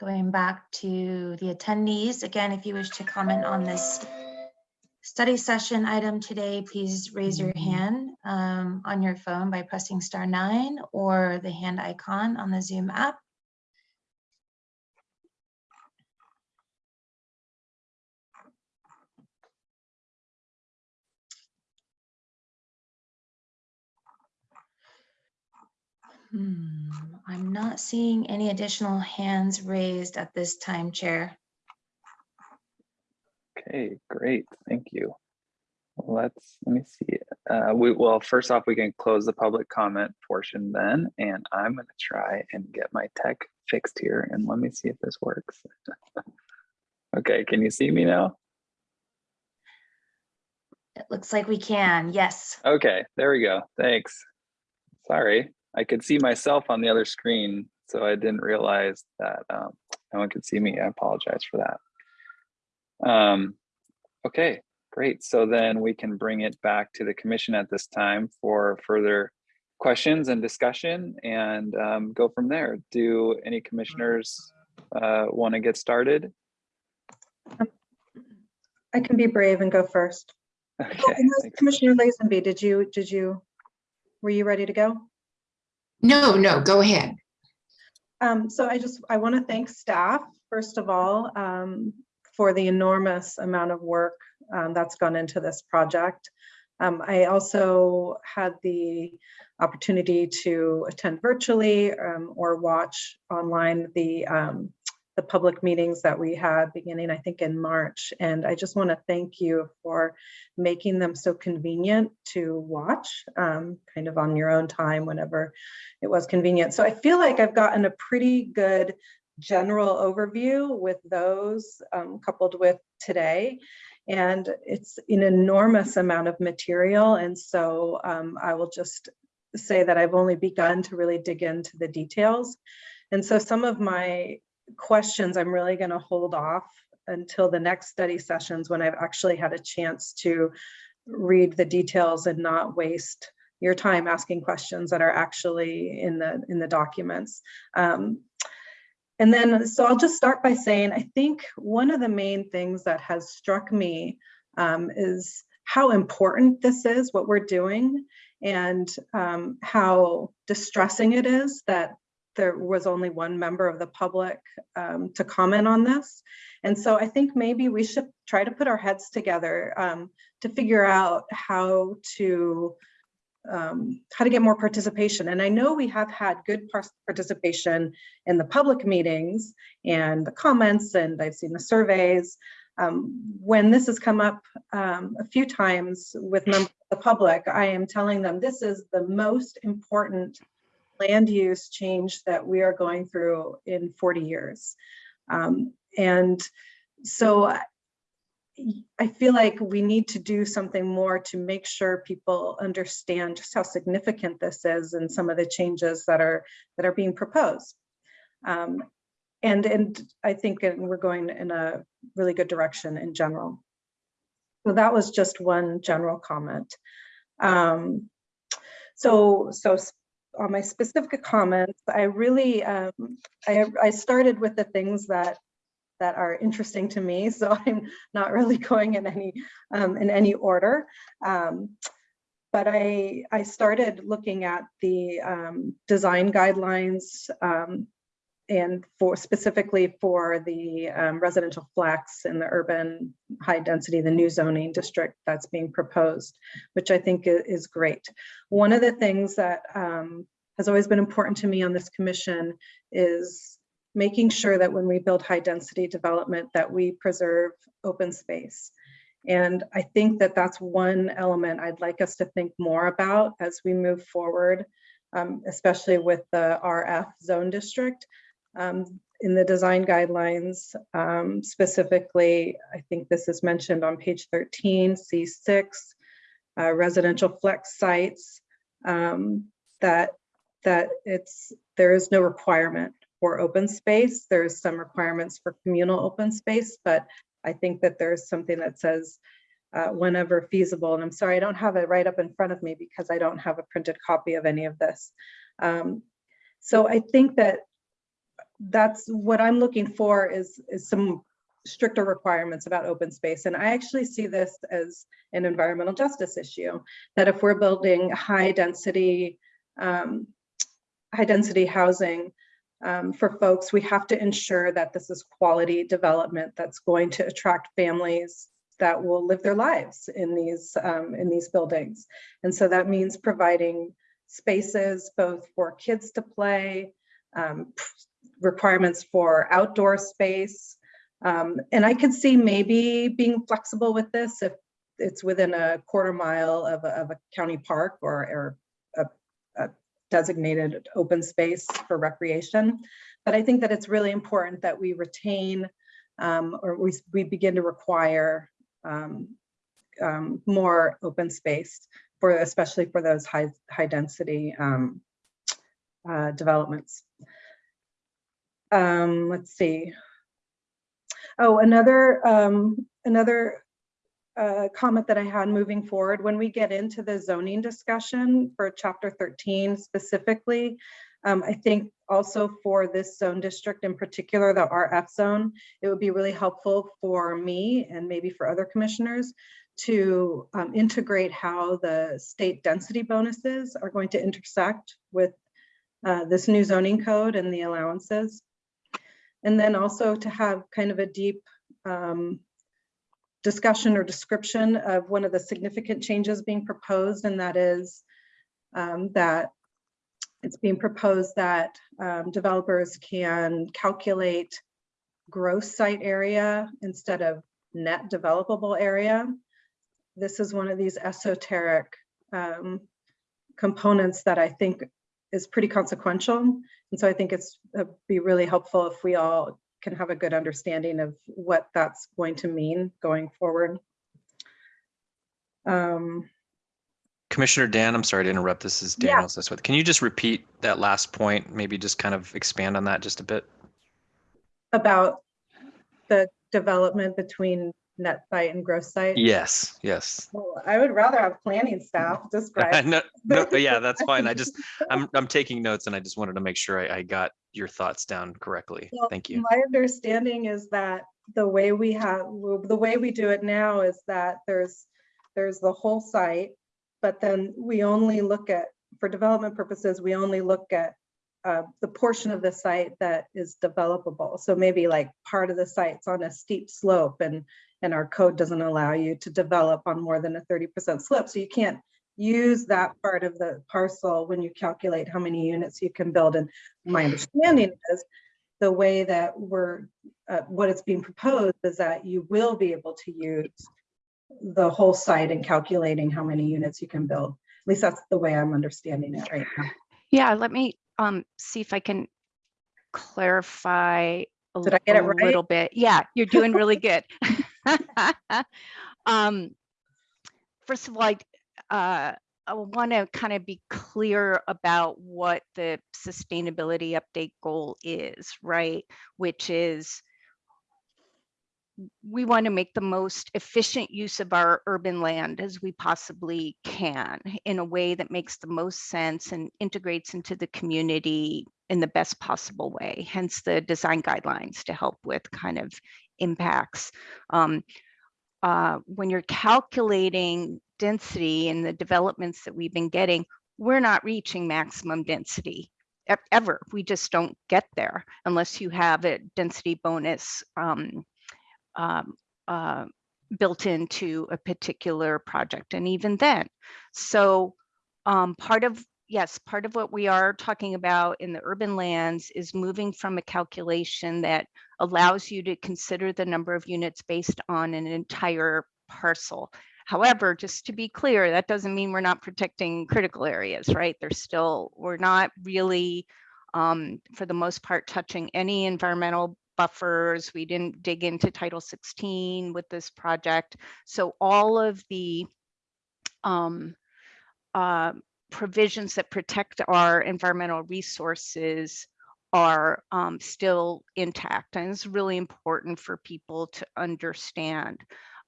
Going back to the attendees, again, if you wish to comment on this study session item today, please raise your hand um, on your phone by pressing star nine or the hand icon on the Zoom app. Hmm, I'm not seeing any additional hands raised at this time, Chair.
Okay, great. Thank you. Let's, let me see. Uh, we, well, first off, we can close the public comment portion then, and I'm gonna try and get my tech fixed here and let me see if this works. Okay, can you see me now?
It looks like we can, yes.
Okay, there we go. Thanks. Sorry, I could see myself on the other screen, so I didn't realize that um, no one could see me. I apologize for that. Um, okay, great. So then we can bring it back to the commission at this time for further questions and discussion and um, go from there. Do any commissioners uh, want to get started?
I can be brave and go first. Oh,
Okay,
and. Commissioner Lazenby, did you, did you, were you ready to go?
No, no, go ahead.
Um, so I just, I want to thank staff, first of all, um, for the enormous amount of work um, that's gone into this project. Um, I also had the opportunity to attend virtually um, or watch online the um, the public meetings that we had beginning, I think, in March. And I just want to thank you for making them so convenient to watch, um, kind of on your own time whenever it was convenient. So I feel like I've gotten a pretty good general overview with those um, coupled with today. And it's an enormous amount of material. And so um, I will just say that I've only begun to really dig into the details. And so some of my questions I'm really going to hold off until the next study sessions when I've actually had a chance to read the details and not waste your time asking questions that are actually in the in the documents. Um, and then, so I'll just start by saying, I think one of the main things that has struck me um, is how important this is, what we're doing, and um, how distressing it is that there was only one member of the public um, to comment on this. And so I think maybe we should try to put our heads together um, to figure out how to um, how to get more participation. And I know we have had good participation in the public meetings and the comments, and I've seen the surveys. Um, when this has come up um, a few times with members of the public, I am telling them this is the most important land use change that we are going through in 40 years. Um, and so I- feel like we need to do something more to make sure people understand just how significant this is and some of the changes that are that are being proposed. Um, and and I think we're going in a really good direction in general. So that was just one general comment. Um, so so on my specific comments, I really um, I I started with the things that that are interesting to me. So I'm not really going in any um, in any order. Um, but I I started looking at the um, design guidelines um, and for specifically for the um, residential flex in the urban high density, the new zoning district that's being proposed, which I think is great. One of the things that um, has always been important to me on this commission is making sure that when we build high density development that we preserve open space. And I think that that's one element I'd like us to think more about as we move forward, um, especially with the RF zone district. Um, in the design guidelines, um, specifically, I think this is mentioned on page 13, C6, uh, residential flex sites, um, that that it's there is no requirement for open space. There's some requirements for communal open space, but I think that there's something that says uh, whenever feasible, and I'm sorry, I don't have it right up in front of me because I don't have a printed copy of any of this. Um, so I think that that's what I'm looking for is, is some stricter requirements about open space. And I actually see this as an environmental justice issue, that if we're building high density, um, high density housing um, for folks, we have to ensure that this is quality development that's going to attract families that will live their lives in these um, in these buildings. And so that means providing spaces both for kids to play, um, requirements for outdoor space. Um, and I could see maybe being flexible with this if it's within a quarter mile of a, of a county park or, or a, a designated open space for recreation. But I think that it's really important that we retain um, or we, we begin to require um, um, more open space for especially for those high high density um, uh, developments. Um, let's see. Oh, another um, another uh, comment that I had moving forward, when we get into the zoning discussion for chapter 13 specifically, um, I think also for this zone district in particular, the RF zone, it would be really helpful for me and maybe for other commissioners to um, integrate how the state density bonuses are going to intersect with uh, this new zoning code and the allowances. And then also to have kind of a deep um, discussion or description of one of the significant changes being proposed, and that is um, that it's being proposed that um, developers can calculate gross site area instead of net developable area. This is one of these esoteric um, components that I think is pretty consequential. And so I think it's uh, be really helpful if we all can have a good understanding of what that's going to mean going forward. Um,
Commissioner Dan, I'm sorry to interrupt. This is
Yeah.
Daniel Siswith. Can you just repeat that last point? Maybe just kind of expand on that just a bit?
about the development between net site and gross site?
Yes, yes.
Well, I would rather have planning staff describe.
No, no, yeah, that's fine. I just, I'm, I'm taking notes and I just wanted to make sure I, I got your thoughts down correctly.
Well,
Thank you.
My understanding is that the way we have, the way we do it now is that there's, there's the whole site, but then we only look at, for development purposes, we only look at uh, the portion of the site that is developable. So maybe like part of the site's on a steep slope and, and our code doesn't allow you to develop on more than a 30% slope. So you can't use that part of the parcel when you calculate how many units you can build. And my understanding is the way that we're, uh, what is being proposed is that you will be able to use the whole site in calculating how many units you can build. At least that's the way I'm understanding it right now.
Yeah, let me um see if I can clarify a
Did I get it right?
little bit. Yeah, you're doing really good. Um, first of all, I uh, I want to kind of be clear about what the sustainability update goal is, right? Which is we want to make the most efficient use of our urban land as we possibly can in a way that makes the most sense and integrates into the community in the best possible way, hence the design guidelines to help with kind of impacts. Um, uh, when you're calculating density in the developments that we've been getting, we're not reaching maximum density ever. We just don't get there unless you have a density bonus um, um, uh, built into a particular project. And even then, so um, part of, yes, part of what we are talking about in the urban lands is moving from a calculation that allows you to consider the number of units based on an entire parcel. However, just to be clear, that doesn't mean we're not protecting critical areas, right? There's still, we're not really, um, for the most part, touching any environmental buffers. We didn't dig into Title 16 with this project. So all of the um, uh, provisions that protect our environmental resources are um, still intact. And it's really important for people to understand.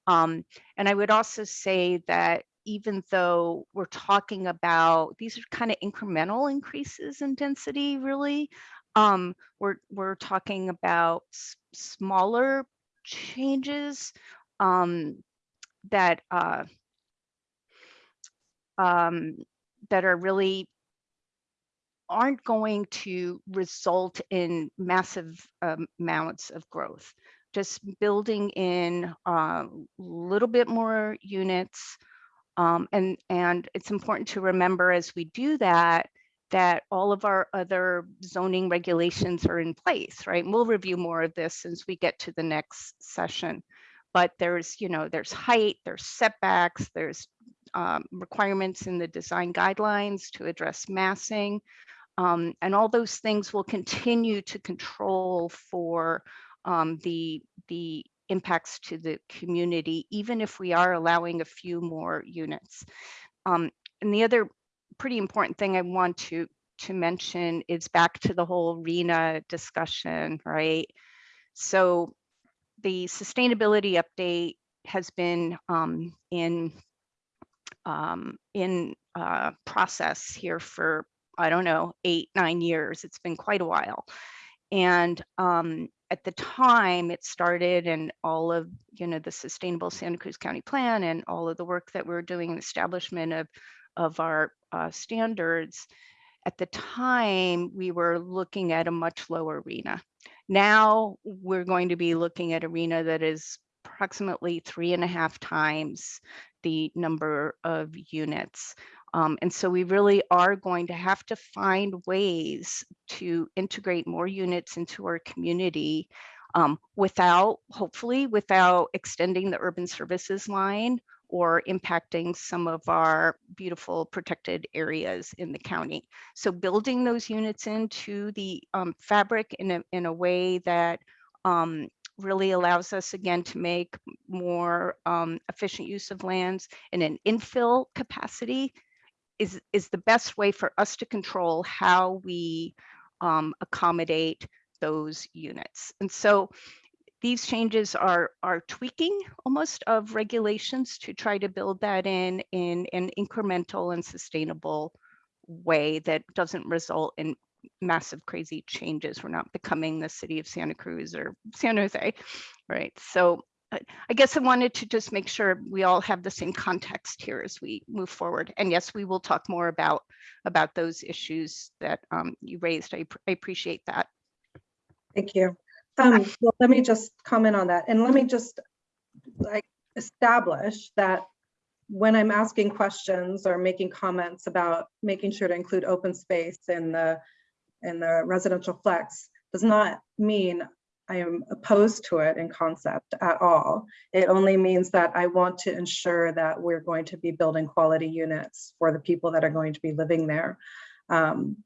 Um, and I would also say that even though we're talking about, these are kind of incremental increases in density, really, um, we're, we're talking about smaller changes um, that uh, um, that are really aren't going to result in massive um, amounts of growth. Just building in a little bit more units. Um, and, and it's important to remember as we do that, that all of our other zoning regulations are in place, right? And we'll review more of this as we get to the next session. But there's, you know, there's height, there's setbacks, there's um, requirements in the design guidelines to address massing. Um, and all those things will continue to control for um, the, the impacts to the community, even if we are allowing a few more units. Um, and the other pretty important thing I want to, to mention is back to the whole RHNA discussion, right? So the sustainability update has been um, in um, in uh, process here for I don't know eight nine years. It's been quite a while, and um, at the time it started, and all of you know the sustainable Santa Cruz County Plan and all of the work that we're doing in establishment of of our uh, standards. At the time, we were looking at a much lower RHNA. Now we're going to be looking at a RHNA that is approximately three and a half times the number of units. Um, and so we really are going to have to find ways to integrate more units into our community um, without, hopefully, without extending the urban services line or impacting some of our beautiful protected areas in the county. So building those units into the um, fabric in a, in a way that um, really allows us again to make more um, efficient use of lands in an infill capacity is, is the best way for us to control how we um, accommodate those units. And so these changes are, are tweaking almost of regulations to try to build that in, in an incremental and sustainable way that doesn't result in massive crazy changes. We're not becoming the city of Santa Cruz or San Jose, right? So I I guess I wanted to just make sure we all have the same context here as we move forward. And yes, we will talk more about, about those issues that um, you raised. I, I appreciate that.
Thank you. Um, well, let me just comment on that and let me just like establish that when I'm asking questions or making comments about making sure to include open space in the, in the residential flex does not mean I am opposed to it in concept at all. It only means that I want to ensure that we're going to be building quality units for the people that are going to be living there. Um,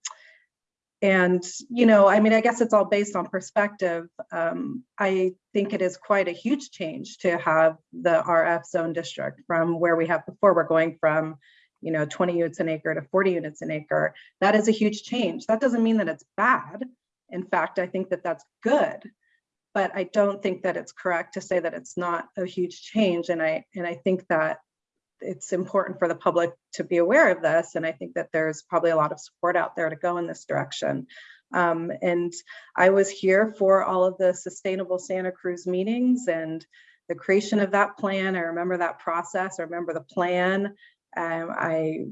and, you know, I mean, I guess it's all based on perspective. Um, I think it is quite a huge change to have the RF zone district from where we have before. We're going from, you know, 20 units an acre to 40 units an acre. That is a huge change. That doesn't mean that it's bad. In fact, I think that that's good. But I don't think that it's correct to say that it's not a huge change. And I, and I think that it's important for the public to be aware of this. And I think that there's probably a lot of support out there to go in this direction. Um, and I was here for all of the Sustainable Santa Cruz meetings and the creation of that plan. I remember that process. I remember the plan. Um, I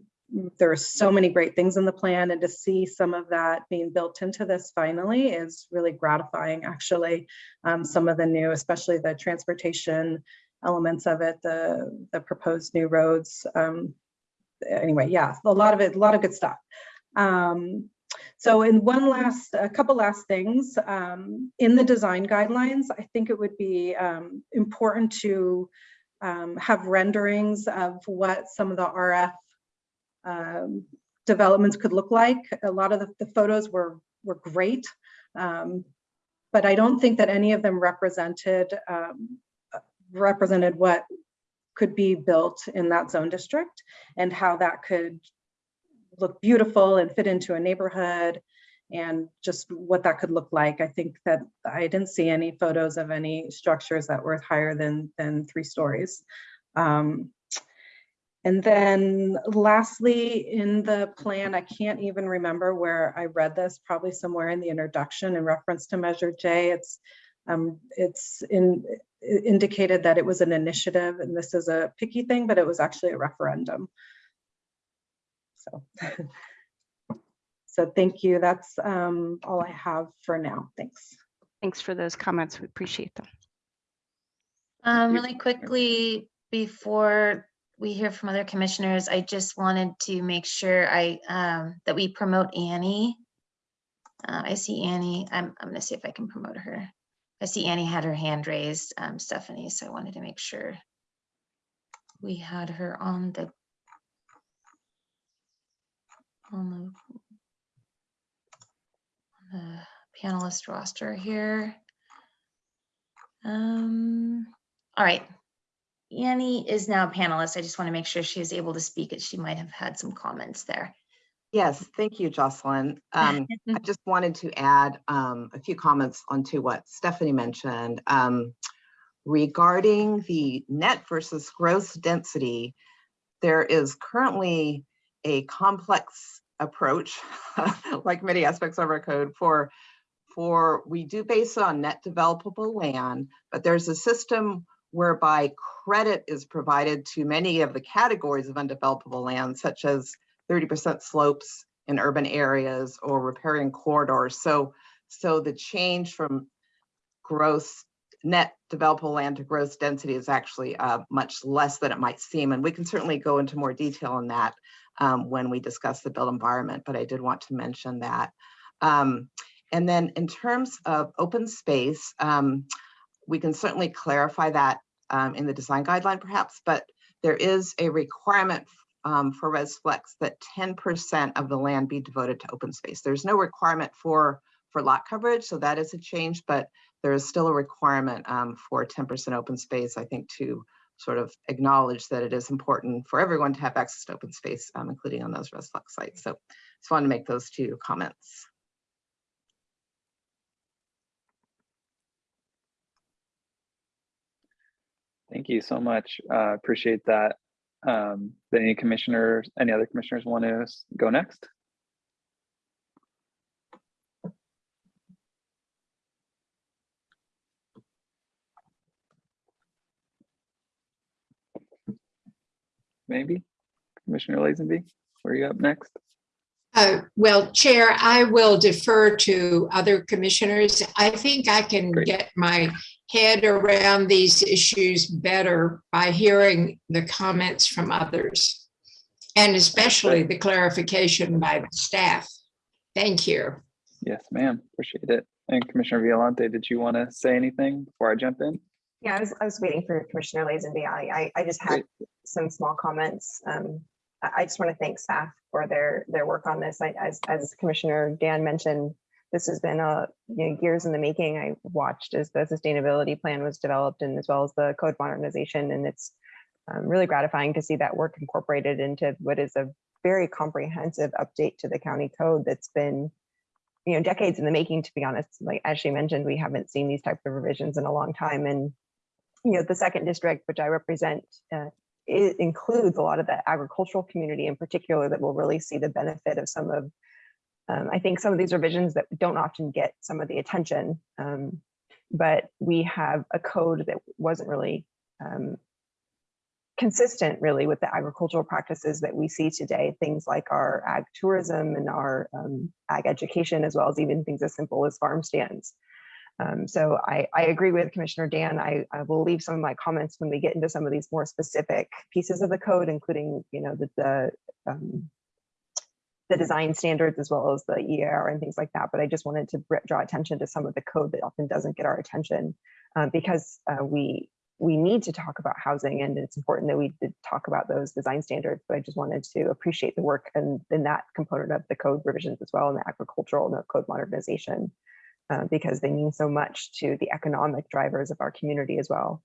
there are so many great things in the plan and to see some of that being built into this finally is really gratifying actually um, some of the new especially the transportation elements of it, the, the proposed new roads. Um, anyway, yeah, a lot of it, a lot of good stuff. Um, so in one last, a couple last things, um, in the design guidelines, I think it would be um, important to um, have renderings of what some of the RF um, developments could look like. A lot of the, the photos were, were great, um, but I don't think that any of them represented um, represented what could be built in that zone district and how that could look beautiful and fit into a neighborhood and just what that could look like. I think that I didn't see any photos of any structures that were higher than, than three stories. Um, and then lastly, in the plan, I can't even remember where I read this, probably somewhere in the introduction in reference to Measure J. It's um, it's in, indicated that it was an initiative and this is a picky thing, but it was actually a referendum. So, so thank you. That's um, all I have for now. Thanks.
Thanks for those comments. We appreciate them.
Um, really quickly, before we hear from other commissioners, I just wanted to make sure I, um, that we promote Annie. Uh, I see Annie. I'm, I'm gonna see if I can promote her. I see Annie had her hand raised, um, Stephanie, so I wanted to make sure we had her on the on the, on the panelist roster here. Um, all right. Annie is now a panelist. I just want to make sure she is able to speak as she might have had some comments there.
Yes, thank you, Jocelyn. Um, I just wanted to add um, a few comments onto what Stephanie mentioned. Um, regarding the net versus gross density, there is currently a complex approach, like many aspects of our code, for, for we do base it on net developable land, but there's a system whereby credit is provided to many of the categories of undevelopable land, such as 30% slopes in urban areas or riparian corridors. So, so the change from gross net developable land to gross density is actually uh, much less than it might seem. And we can certainly go into more detail on that um, when we discuss the built environment, but I did want to mention that. Um, and then in terms of open space, um, we can certainly clarify that um, in the design guideline perhaps, but there is a requirement um, for ResFlex that 10% of the land be devoted to open space. There's no requirement for, for lot coverage, so that is a change, but there is still a requirement um, for 10% open space, I think, to sort of acknowledge that it is important for everyone to have access to open space, um, including on those ResFlex sites. So just wanted to make those two comments.
Thank you so much. Uh, appreciate that. Um, did any commissioners, any other commissioners want to go next? Maybe? Commissioner Lazenby, were you up next?
Uh, Well, Chair, I will defer to other commissioners. I think I can
Great.
get my head around these issues better by hearing the comments from others. And especially the clarification by the staff. Thank you.
Yes, ma'am. Appreciate it. And Commissioner Violante, did you want to say anything before I jump in?
Yeah, I was, I was waiting for Commissioner Lazenby. I, I, I just had some small comments. Um, I, I just want to thank staff for their, their work on this. I, as, as Commissioner Dan mentioned, this has been a, you know, years in the making. I watched as the sustainability plan was developed and as well as the code modernization. And it's um, really gratifying to see that work incorporated into what is a very comprehensive update to the county code that's been you know, decades in the making, to be honest. Like, as she mentioned, we haven't seen these types of revisions in a long time. And, you know, the second district, which I represent, uh, it includes a lot of the agricultural community in particular that will really see the benefit of some of, um, I think some of these revisions that don't often get some of the attention. Um, but we have a code that wasn't really um, consistent really with the agricultural practices that we see today, things like our ag tourism and our um, ag education, as well as even things as simple as farm stands. Um, so I, I agree with Commissioner Dan. I, I will leave some of my comments when we get into some of these more specific pieces of the code, including, you know, the, the, um, the design standards as well as the EAR and things like that. But I just wanted to draw attention to some of the code that often doesn't get our attention uh, because uh, we we need to talk about housing and it's important that we talk about those design standards, but I just wanted to appreciate the work and in that component of the code revisions as well and the agricultural and the code modernization uh, because they mean so much to the economic drivers of our community as well.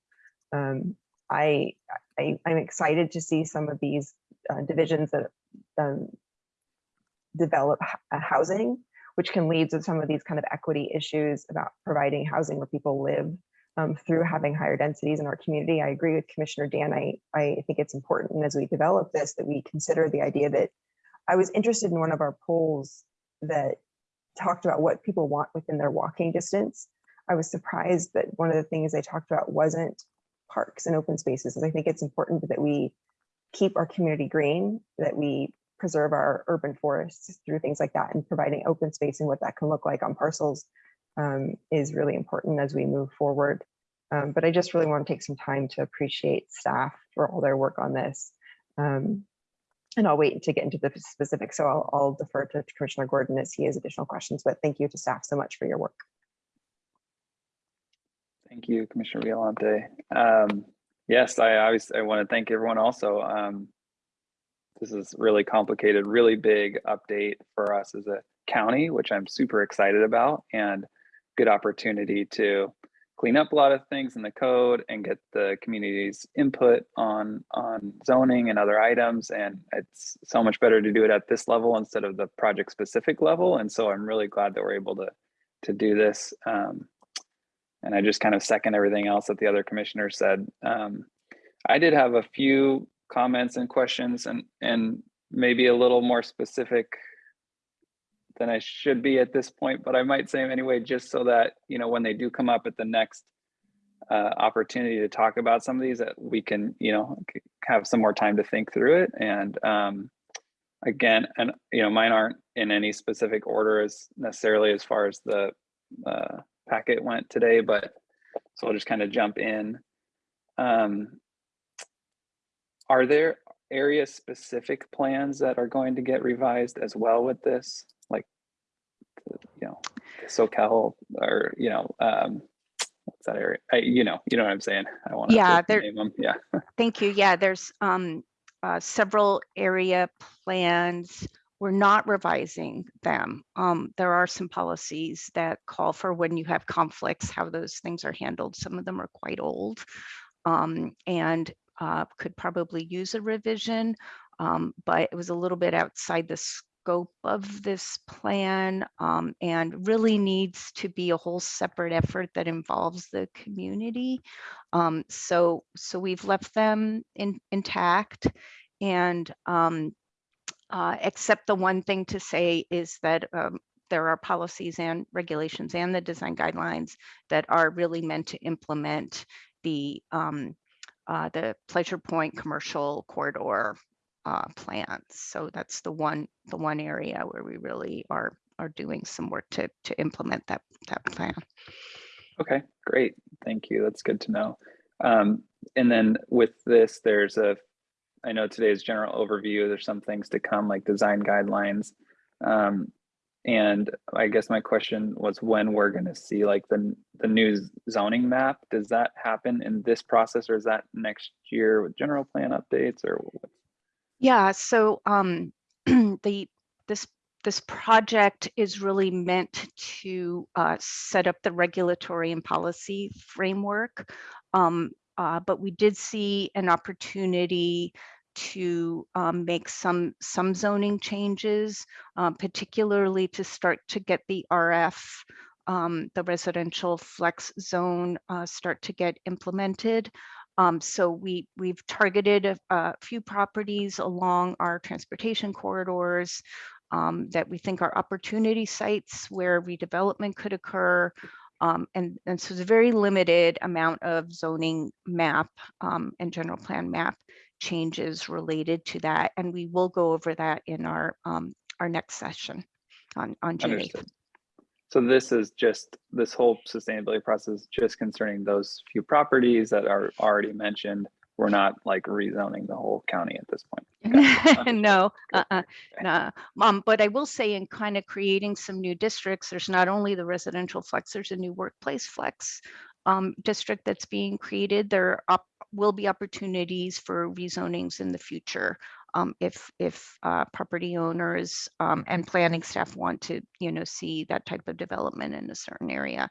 Um, I, I, I'm excited to see some of these uh, divisions that um, develop housing, which can lead to some of these kind of equity issues about providing housing where people live um, through having higher densities in our community. I agree with Commissioner Dan. I, I think it's important as we develop this that we consider the idea that I was interested in one of our polls that talked about what people want within their walking distance. I was surprised that one of the things they talked about wasn't parks and open spaces. And I think it's important that we keep our community green, that we preserve our urban forests through things like that and providing open space and what that can look like on parcels um, is really important as we move forward. Um, but I just really want to take some time to appreciate staff for all their work on this. Um, and I'll wait to get into the specifics. So I'll, I'll defer to Commissioner Gordon as he has additional questions, but thank you to staff so much for your work.
Thank you, Commissioner Violante. Um, yes, I always, I want to thank everyone also. Um, this is really complicated, really big update for us as a county, which I'm super excited about and good opportunity to clean up a lot of things in the code and get the community's input on on zoning and other items. And it's so much better to do it at this level instead of the project specific level. And so I'm really glad that we're able to to do this. Um, and I just kind of second everything else that the other commissioners said. Um, I did have a few comments and questions and and maybe a little more specific than I should be at this point, but I might say them anyway, just so that, you know, when they do come up at the next uh, opportunity to talk about some of these, that we can, you know, have some more time to think through it. And um, again, and, you know, mine aren't in any specific order as necessarily as far as the uh, packet went today, but so I'll just kind of jump in. Um, are there area specific plans that are going to get revised as well with this? Like, you know, Soquel or, you know, um, what's that area? I, you know, you know what I'm saying? I want to
there-
name them. Yeah.
Thank you. Yeah, there's um, uh, several area plans. We're not revising them. Um, There are some policies that call for when you have conflicts, how those things are handled. Some of them are quite old um, and uh, could probably use a revision. um, But it was a little bit outside the scope of this plan um, and really needs to be a whole separate effort that involves the community. Um, so, so we've left them in, intact and um, uh, except the one thing to say is that um, there are policies and regulations and the design guidelines that are really meant to implement the um, uh, the Pleasure Point commercial corridor uh, plans. So that's the one the one area where we really are are doing some work to to implement that that plan.
Okay, great. Thank you. That's good to know. Um, and then with this, there's a, I know today's general overview, there's some things to come like design guidelines. Um, and I guess my question was when we're gonna see like the, the new zoning map, does that happen in this process or is that next year with general plan updates or? what?
Yeah, so um, the this this project is really meant to uh, set up the regulatory and policy framework. Um, uh, but we did see an opportunity to um, make some some zoning changes, uh, particularly to start to get the RF, um, the residential flex zone, uh, start to get implemented. Um, so we we've targeted a, a few properties along our transportation corridors um, that we think are opportunity sites where redevelopment could occur. Um, and, and so there's a very limited amount of zoning map um, and general plan map changes related to that. And we will go over that in our um, our next session on, on June 8th.
So this is just, this whole sustainability process just concerning those few properties that are already mentioned. We're not like rezoning the whole county at this point. Gotcha.
no,
Good.
uh-uh, nah. Um, but I will say in kind of creating some new districts, there's not only the residential flex, there's a new workplace flex um, district that's being created. There up, will be opportunities for rezonings in the future um, if if uh, property owners um, and planning staff want to, you know, see that type of development in a certain area.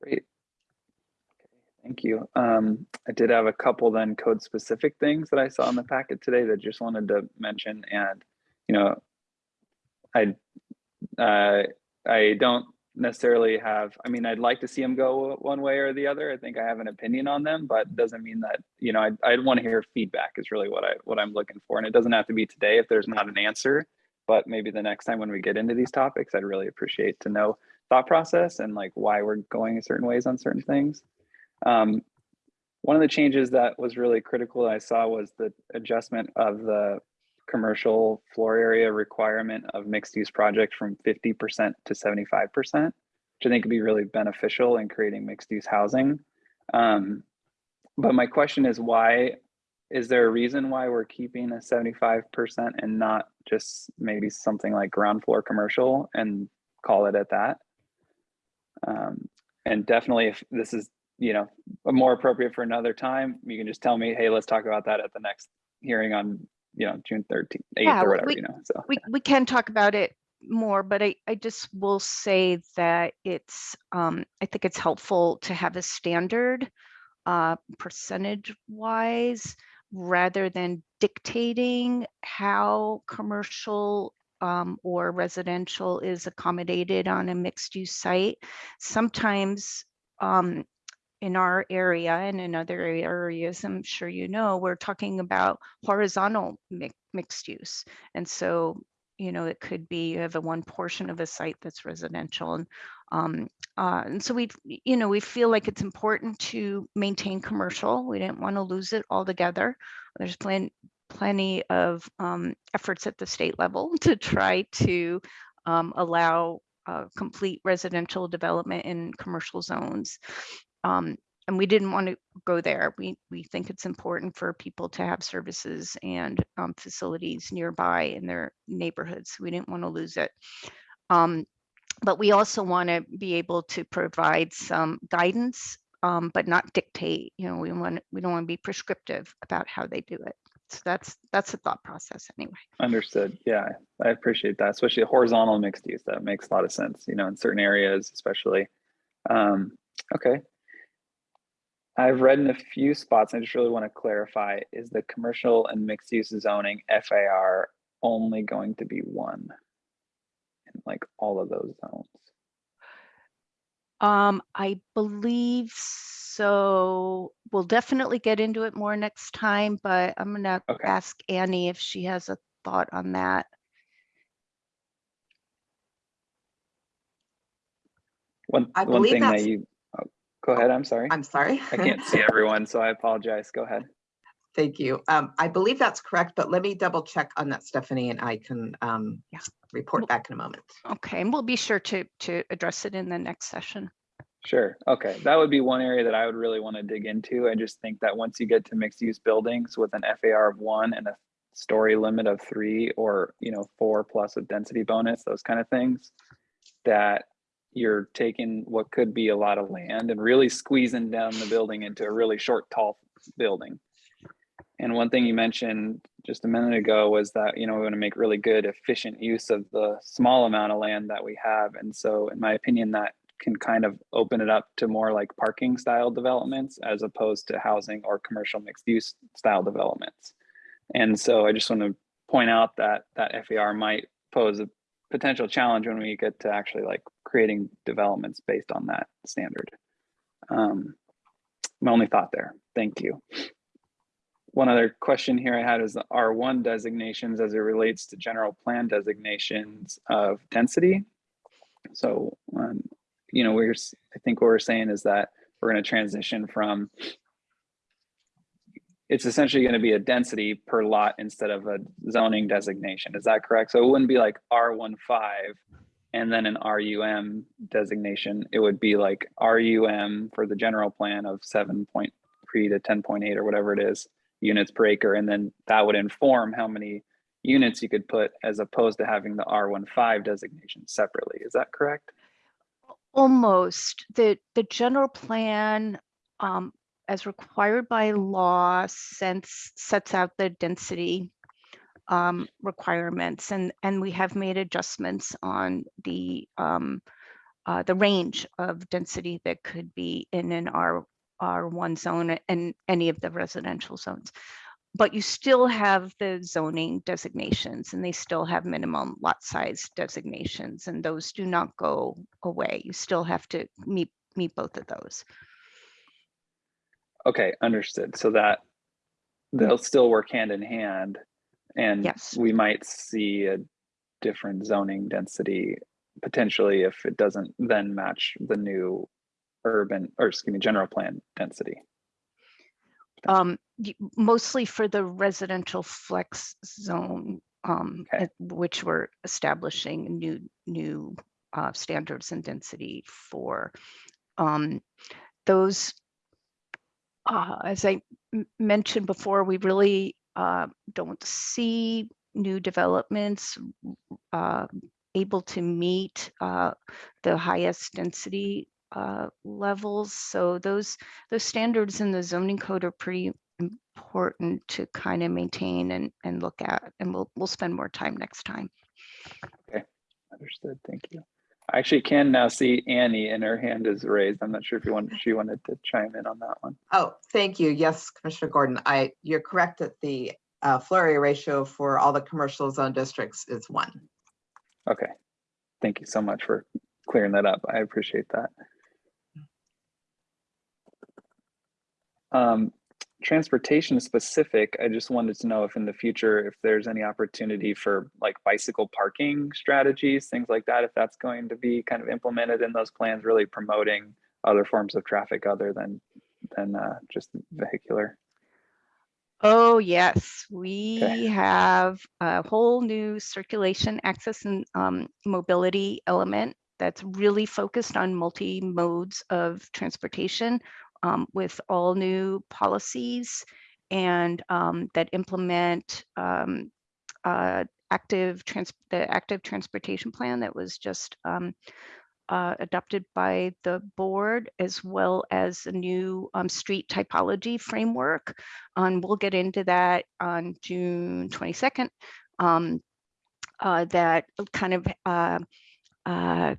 Great. Thank you. Um, I did have a couple then code specific things that I saw in the packet today that just wanted to mention and, you know, I, uh, I don't necessarily have, I mean, I'd like to see them go one way or the other. I think I have an opinion on them, but doesn't mean that, you know, i'd, I'd want to hear feedback is really what I, what I'm looking for. And it doesn't have to be today if there's not an answer, but maybe the next time when we get into these topics, I'd really appreciate to know thought process and like why we're going certain ways on certain things. Um, one of the changes that was really critical I saw was the adjustment of the commercial floor area requirement of mixed use project from 50% to 75%, which I think could be really beneficial in creating mixed use housing. Um, but my question is why, is there a reason why we're keeping a 75% and not just maybe something like ground floor commercial and call it at that? Um, and definitely if this is, you know, more appropriate for another time, you can just tell me, hey, let's talk about that at the next hearing on, you know, June 13th, 8th
Yeah,
or whatever,
we-
you know, so.
we, we can talk about it more, but I, I just will say that it's, um, I think it's helpful to have a standard uh, percentage wise, rather than dictating how commercial um, or residential is accommodated on a mixed use site. Sometimes um, in our area and in other areas, I'm sure you know, we're talking about horizontal mi- mixed use. And so, you know, it could be you have a one portion of a site that's residential and um, uh, and so we, you know, we feel like it's important to maintain commercial. We didn't want to lose it altogether. There's plen- plenty of um, efforts at the state level to try to um, allow uh, complete residential development in commercial zones. Um, and we didn't want to go there. We we think it's important for people to have services and um, facilities nearby in their neighborhoods. We didn't want to lose it. Um, but we also want to be able to provide some guidance, um, but not dictate. You know, we want we don't want to be prescriptive about how they do it. So that's that's the thought process anyway.
Understood. Yeah, I appreciate that, especially horizontal mixed use. That makes a lot of sense, you know, in certain areas, especially. Um, okay. I've read in a few spots, I just really want to clarify, is the commercial and mixed use zoning FAR only going to be one in like all of those zones?
Um, I believe so. We'll definitely get into it more next time, but I'm gonna
Okay.
ask Annie if she has a thought on that.
One,
I
one
believe
thing that
that's-
you, go ahead, I'm sorry.
I'm sorry.
I can't see everyone, so I apologize. Go ahead.
Thank you. Um, I believe that's correct, but let me double check on that, Stephanie, and I can, um,
Yeah.
report back in a moment.
Okay, and we'll be sure to, to address it in the next session.
Sure. Okay. That would be one area that I would really want to dig into. I just think that once you get to mixed use buildings with an FAR of one and a story limit of three or, you know, four plus a density bonus, those kind of things, that you're taking what could be a lot of land and really squeezing down the building into a really short, tall building. And one thing you mentioned just a minute ago was that, you know, we want to make really good, efficient use of the small amount of land that we have. And so in my opinion, that can kind of open it up to more like parking style developments as opposed to housing or commercial mixed use style developments. And so I just want to point out that that FAR might pose a potential challenge when we get to actually like creating developments based on that standard. Um, my only thought there. Thank you. One other question here I had is the R1 designations as it relates to general plan designations of density. So, um, you know, we're, I think what we're saying is that we're going to transition from, it's essentially going to be a density per lot instead of a zoning designation. Is that correct? So it wouldn't be like R15 and then an RUM designation. It would be like RUM for the general plan of 7.3 to 10.8 or whatever it is units per acre. And then that would inform how many units you could put as opposed to having the R15 designation separately. Is that correct?
Almost. The, the general plan, um, as required by law, sets, sets out the density um, requirements and, and we have made adjustments on the, um, uh, the range of density that could be in an R, R1 zone and any of the residential zones. But you still have the zoning designations and they still have minimum lot size designations and those do not go away. You still have to meet, meet both of those.
Okay, understood. So that they'll still work hand in hand and
Yes.
we might see a different zoning density potentially if it doesn't then match the new urban or excuse me, general plan density.
Um, mostly for the residential flex zone, um,
Okay.
at which we're establishing new, new, uh, standards and density for. Um, those, uh, as I mentioned before, we really, uh, don't see new developments, uh, able to meet, uh, the highest density, uh, levels. So those, those standards in the zoning code are pretty important to kind of maintain and, and look at, and we'll, we'll spend more time next time.
Okay, understood. Thank you. I actually can now see Annie and her hand is raised. I'm not sure if you want, she wanted to chime in on that one.
Oh, thank you. Yes, Commissioner Gordon, I, you're correct that the uh, area ratio for all the commercial zone districts is one.
Okay. Thank you so much for clearing that up. I appreciate that. Um, transportation specific, I just wanted to know if in the future, if there's any opportunity for like bicycle parking strategies, things like that, if that's going to be kind of implemented in those plans, really promoting other forms of traffic other than, than uh, just vehicular.
Oh, yes, we have a whole new circulation access and um, mobility element that's really focused on multi modes of transportation um, with all new policies and um, that implement um, uh, active trans the active transportation plan that was just um, uh, adopted by the board as well as a new um, street typology framework. And we'll get into that on June 22nd. Um, uh, that kind of uh, uh,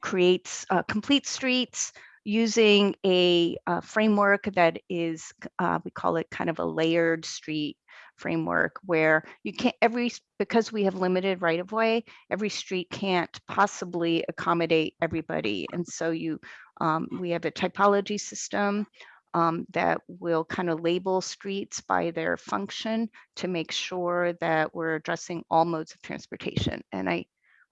creates uh, complete streets using a, uh framework that is, uh, we call it kind of a layered street framework where you can't every because we have limited right of way every street can't possibly accommodate everybody. And so you um, we have a typology system um, that will kind of label streets by their function to make sure that we're addressing all modes of transportation. And i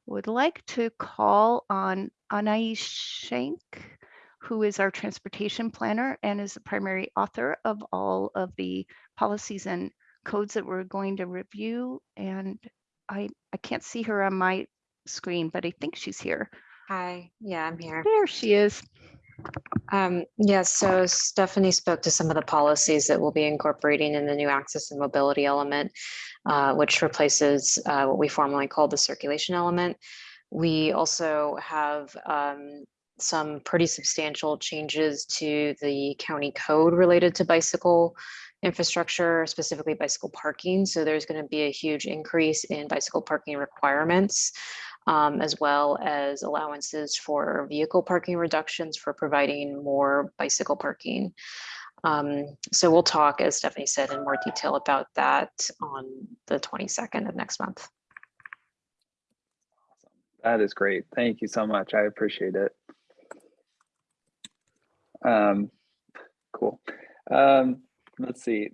would like to call on Anais Schenk who is our transportation planner and is the primary author of all of the policies and codes that we're going to review. And I, I can't see her on my screen, but I think she's here.
Hi, yeah, I'm here.
There she is.
Um, yeah, so Stephanie spoke to some of the policies that we'll be incorporating in the new access and mobility element, uh, which replaces uh, what we formerly called the circulation element. We also have um, some pretty substantial changes to the county code related to bicycle infrastructure, specifically bicycle parking. So there's going to be a huge increase in bicycle parking requirements um, as well as allowances for vehicle parking reductions for providing more bicycle parking. Um, so we'll talk, as Stephanie said, in more detail about that on the 22nd of next month.
That is great. Thank you so much. I appreciate it. Um, cool. Um, let's see.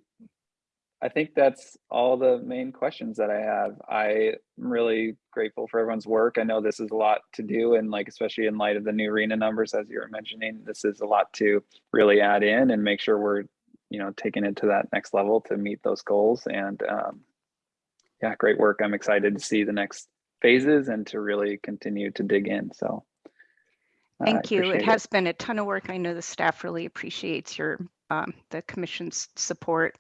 I think that's all the main questions that I have. I'm really grateful for everyone's work. I know this is a lot to do and like, especially in light of the new RHNA numbers, as you were mentioning, this is a lot to really add in and make sure we're, you know, taking it to that next level to meet those goals. And um, yeah, great work. I'm excited to see the next phases and to really continue to dig in. So
Thank you. It
appreciate
has been a ton of work. I know the staff really appreciates your, um, the commission's support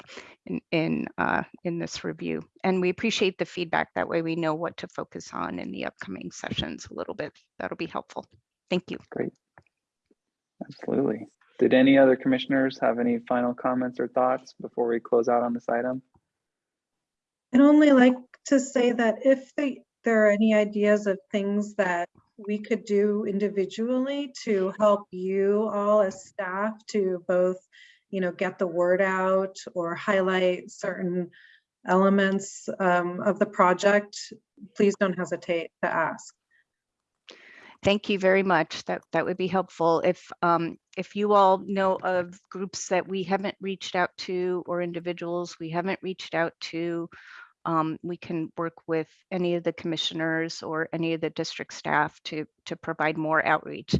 in, in, uh, in this review. And we appreciate the feedback. That way we know what to focus on in the upcoming sessions a little bit. That'll be helpful. Thank you.
Great. Absolutely. Did any other commissioners have any final comments or thoughts before we close out on this item?
I'd only like to say that if they, there are any ideas of things that we could do individually to help you all as staff to both, you know, get the word out or highlight certain elements um, of the project, please don't hesitate to ask.
Thank you very much. That that would be helpful. If um, if you all know of groups that we haven't reached out to or individuals we haven't reached out to, um, we can work with any of the commissioners or any of the district staff to to provide more outreach.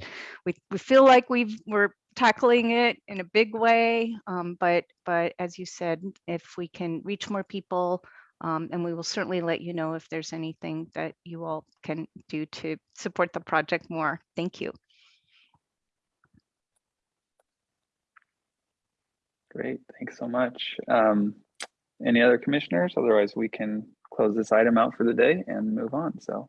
We we feel like we've we're tackling it in a big way, um, but but as you said, if we can reach more people, um, and we will certainly let you know if there's anything that you all can do to support the project more. Thank you.
Great, thanks so much. Um, any other commissioners? Otherwise, we can close this item out for the day and move on. So.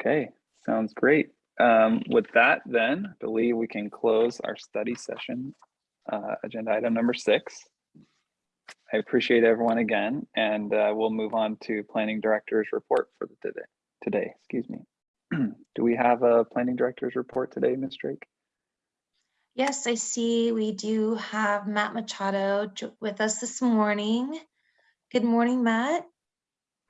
Okay, sounds great. Um, with that, then, I believe we can close our study session, uh, agenda item number six. I appreciate everyone again, and uh, we'll move on to planning director's report for the today. Today, excuse me. Do we have a planning director's report today, Ms. Drake?
Yes, I see we do have Matt Machado with us this morning. Good morning, Matt.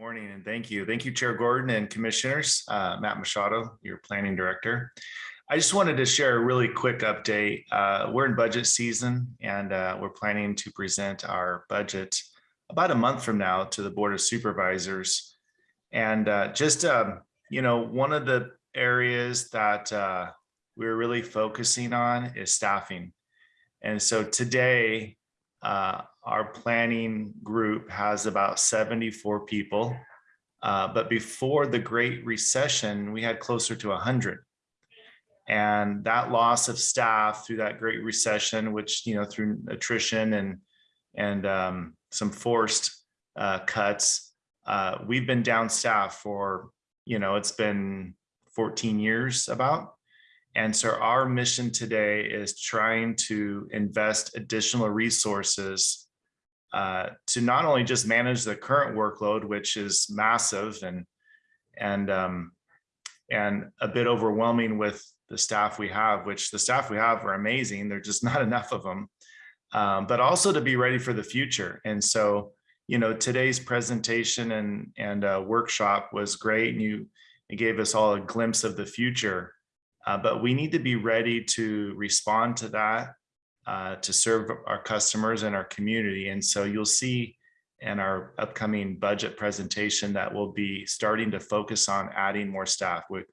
Morning and thank you. Thank you, Chair Gordon and Commissioners. Uh, Matt Machado, your Planning Director. I just wanted to share a really quick update. Uh, we're in budget season and uh, we're planning to present our budget about a month from now to the Board of Supervisors. And uh, just, um, you know, one of the areas that uh, we're really focusing on is staffing. And so today, uh, our planning group has about 74 people. Uh, but before the Great Recession, we had closer to 100. And that loss of staff through that Great Recession, which, you know, through attrition and, and um, some forced uh, cuts, uh, we've been down staff for, you know, it's been 14 years about. And so our mission today is trying to invest additional resources uh, to not only just manage the current workload, which is massive and and um, and a bit overwhelming with the staff we have, which the staff we have are amazing. They're just not enough of them. Um, but also to be ready for the future. And so, you know, today's presentation and and uh, workshop was great, and you it gave us all a glimpse of the future. Uh, but we need to be ready to respond to that, uh, to serve our customers and our community. And so you'll see in our upcoming budget presentation that we'll be starting to focus on adding more staff. We,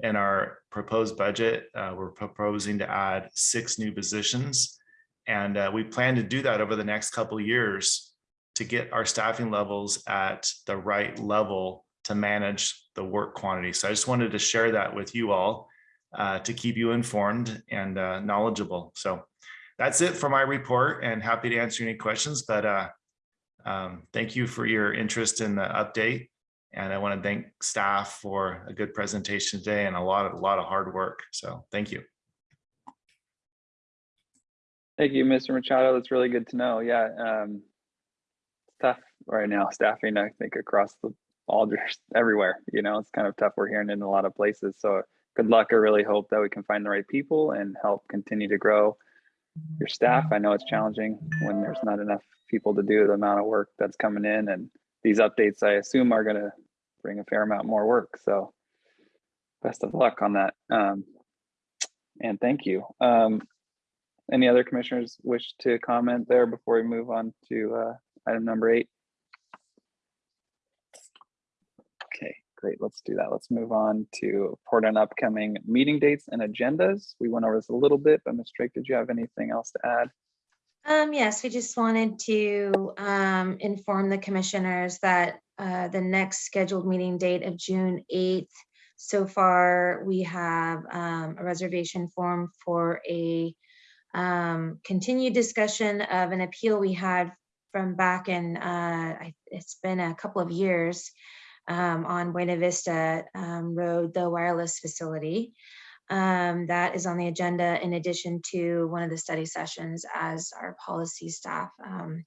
in our proposed budget, uh, we're proposing to add six new positions. And uh, we plan to do that over the next couple of years to get our staffing levels at the right level to manage the work quantity. So I just wanted to share that with you all uh, to keep you informed and uh, knowledgeable. So that's it for my report and happy to answer any questions, but uh, um, thank you for your interest in the update. And I want to thank staff for a good presentation today and a lot of, a lot of hard work. So thank you.
Thank you, Mr. Machado. That's really good to know. Yeah. Um, it's tough right now, staffing, I think across the all everywhere, you know, it's kind of tough. We're hearing in a lot of places. So good luck. I really hope that we can find the right people and help continue to grow your staff. I know it's challenging when there's not enough people to do the amount of work that's coming in and these updates I assume are going to bring a fair amount more work. So best of luck on that. Um, and thank you. Um, any other commissioners wish to comment there before we move on to uh, item number eight? Okay, great. Let's do that. Let's move on to report on upcoming meeting dates and agendas. We went over this a little bit, but Ms. Drake, did you have anything else to add?
Um, yes, we just wanted to um, inform the commissioners that uh, the next scheduled meeting date of June 8th. So far, we have um, a reservation form for a um, continued discussion of an appeal we had from back in, uh, it's been a couple of years um, on Buena Vista um, Road, the wireless facility. Um, that is on the agenda in addition to one of the study sessions as our policy staff um,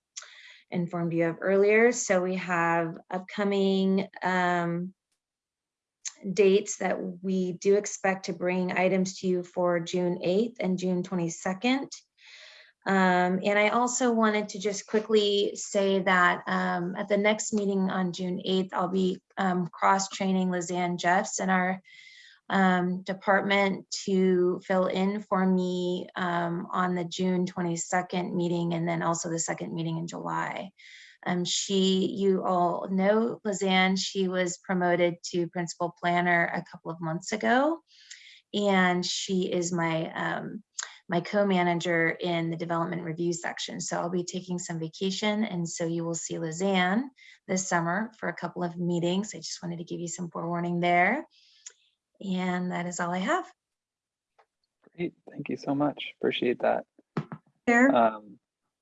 informed you of earlier. So we have upcoming um, dates that we do expect to bring items to you for June 8th and June 22nd. Um, and I also wanted to just quickly say that um, at the next meeting on June 8th, I'll be um, cross-training Lizanne Jeffs in our um, department to fill in for me um, on the June 22nd meeting and then also the second meeting in July. Um, she, you all know Lizanne, she was promoted to principal planner a couple of months ago. And she is my, my co-manager in the development review section. So I'll be taking some vacation. And so you will see Lizanne this summer for a couple of meetings. I just wanted to give you some forewarning there. And that is all I have.
Great, thank you so much. Appreciate that.
Chair,
Um,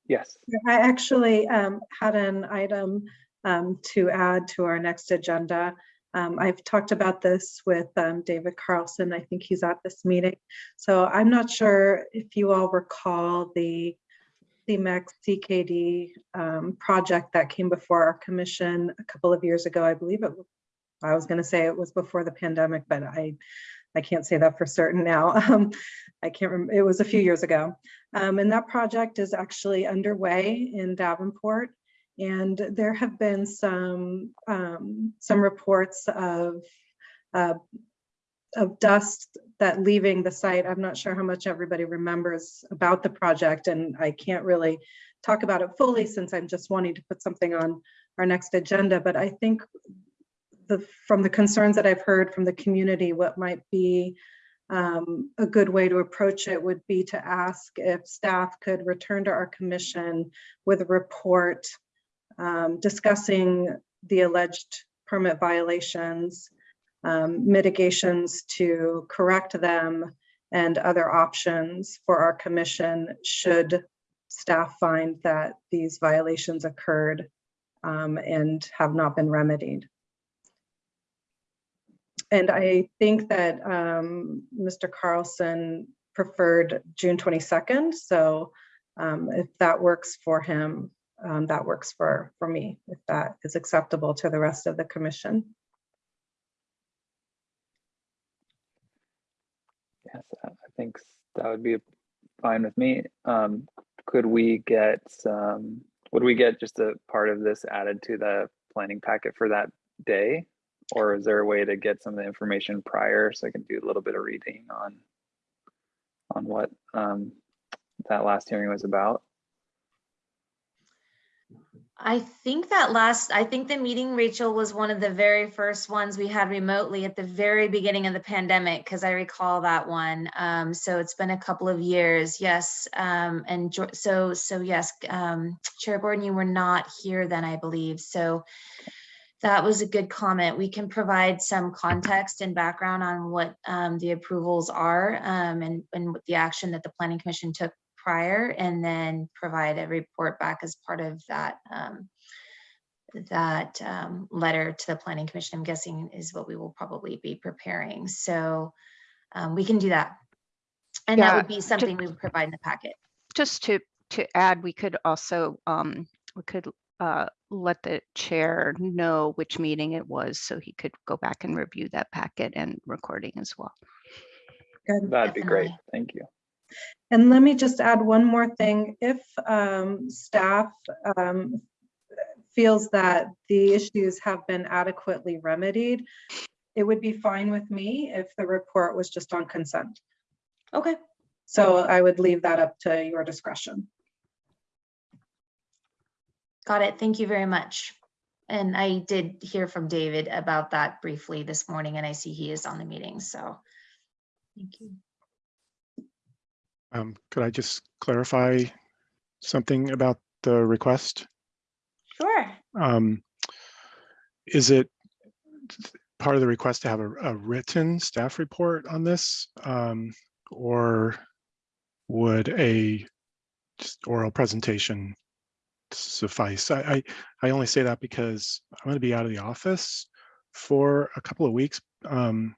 yes,
I actually um, had an item um, to add to our next agenda. Um, I've talked about this with um, David Carlson. I think he's at this meeting. So I'm not sure if you all recall the CEMEX CKD um, project that came before our commission a couple of years ago. I believe it, I was going to say it was before the pandemic, but I, I can't say that for certain now. Um, I can't remember, it was a few years ago. Um, and that project is actually underway in Davenport. And there have been some, um, some reports of, uh, of dust that leaving the site. I'm not sure how much everybody remembers about the project and I can't really talk about it fully since I'm just wanting to put something on our next agenda. But I think the, from the concerns that I've heard from the community, what might be um, a good way to approach it would be to ask if staff could return to our commission with a report um, discussing the alleged permit violations, um, mitigations to correct them, and other options for our commission should staff find that these violations occurred um, and have not been remedied. And I think that um, Mr. Carlson preferred June 22nd. So um, if that works for him, um, that works for, for me, if that is acceptable to the rest of the commission.
Yes, I think that would be fine with me. Um, could we get some, would we get just a part of this added to the planning packet for that day? Or is there a way to get some of the information prior so I can do a little bit of reading on on what um that last hearing was about?
I think that last, I think the meeting, Rachel, was one of the very first ones we had remotely at the very beginning of the pandemic, because I recall that one. Um, so it's been a couple of years, yes. Um, and so, so yes, um, Chair Gordon, you were not here then, I believe. So that was a good comment. We can provide some context and background on what um, the approvals are um, and, and the action that the planning commission took prior and then provide a report back as part of that um, that um, letter to the planning commission, I'm guessing is what we will probably be preparing. So um, we can do that. And that would be something we would provide in the packet.
Just to, to add, we could also, um, we could uh, let the chair know which meeting it was, so he could go back and review that packet and recording as well.
That'd be great. Thank you.
And let me just add one more thing. If um, staff um, feels that the issues have been adequately remedied, it would be fine with me if the report was just on consent.
Okay.
So I would leave that up to your discretion.
Got it. Thank you very much. And I did hear from David about that briefly this morning and I see he is on the meeting, so. Thank you.
Um, could I just clarify something about the request?
Sure.
Um, is it part of the request to have a, a written staff report on this? Um, or would a just oral presentation suffice? I, I, I only say that because I'm going to be out of the office for a couple of weeks. Um,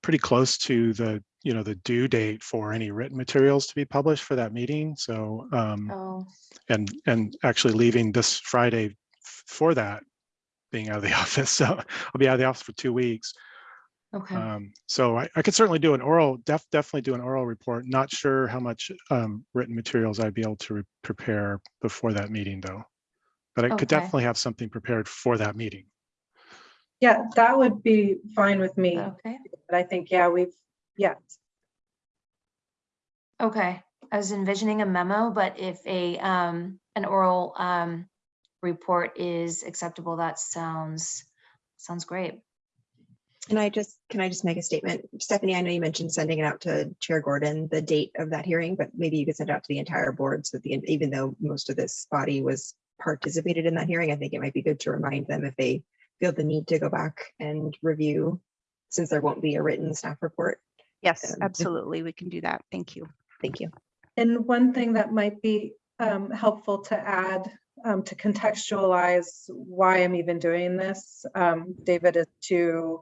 pretty close to the you know the due date for any written materials to be published for that meeting so um
Oh,
and and actually leaving this friday for that being out of the office so i'll be out of the office for two weeks
okay.
um so i, I could certainly do an oral def, definitely do an oral report not sure how much um written materials i'd be able to prepare before that meeting though but i could definitely have something prepared for that meeting
Yeah, that would be fine with me.
Okay.
But I think, yeah, we've, yeah,
Okay, I was envisioning a memo, but if a, um, an oral, um, report is acceptable, that sounds, sounds great.
Can I just, can I just make a statement? Stephanie, I know you mentioned sending it out to Chair Gordon, the date of that hearing, but maybe you could send it out to the entire board so that the, even though most of this body was participated in that hearing, I think it might be good to remind them if they feel the need to go back and review, since there won't be a written staff report.
Yes,
Um,
absolutely. We can do that. Thank you.
Thank you.
And one thing that might be um, helpful to add um, to contextualize why I'm even doing this, um, David, is to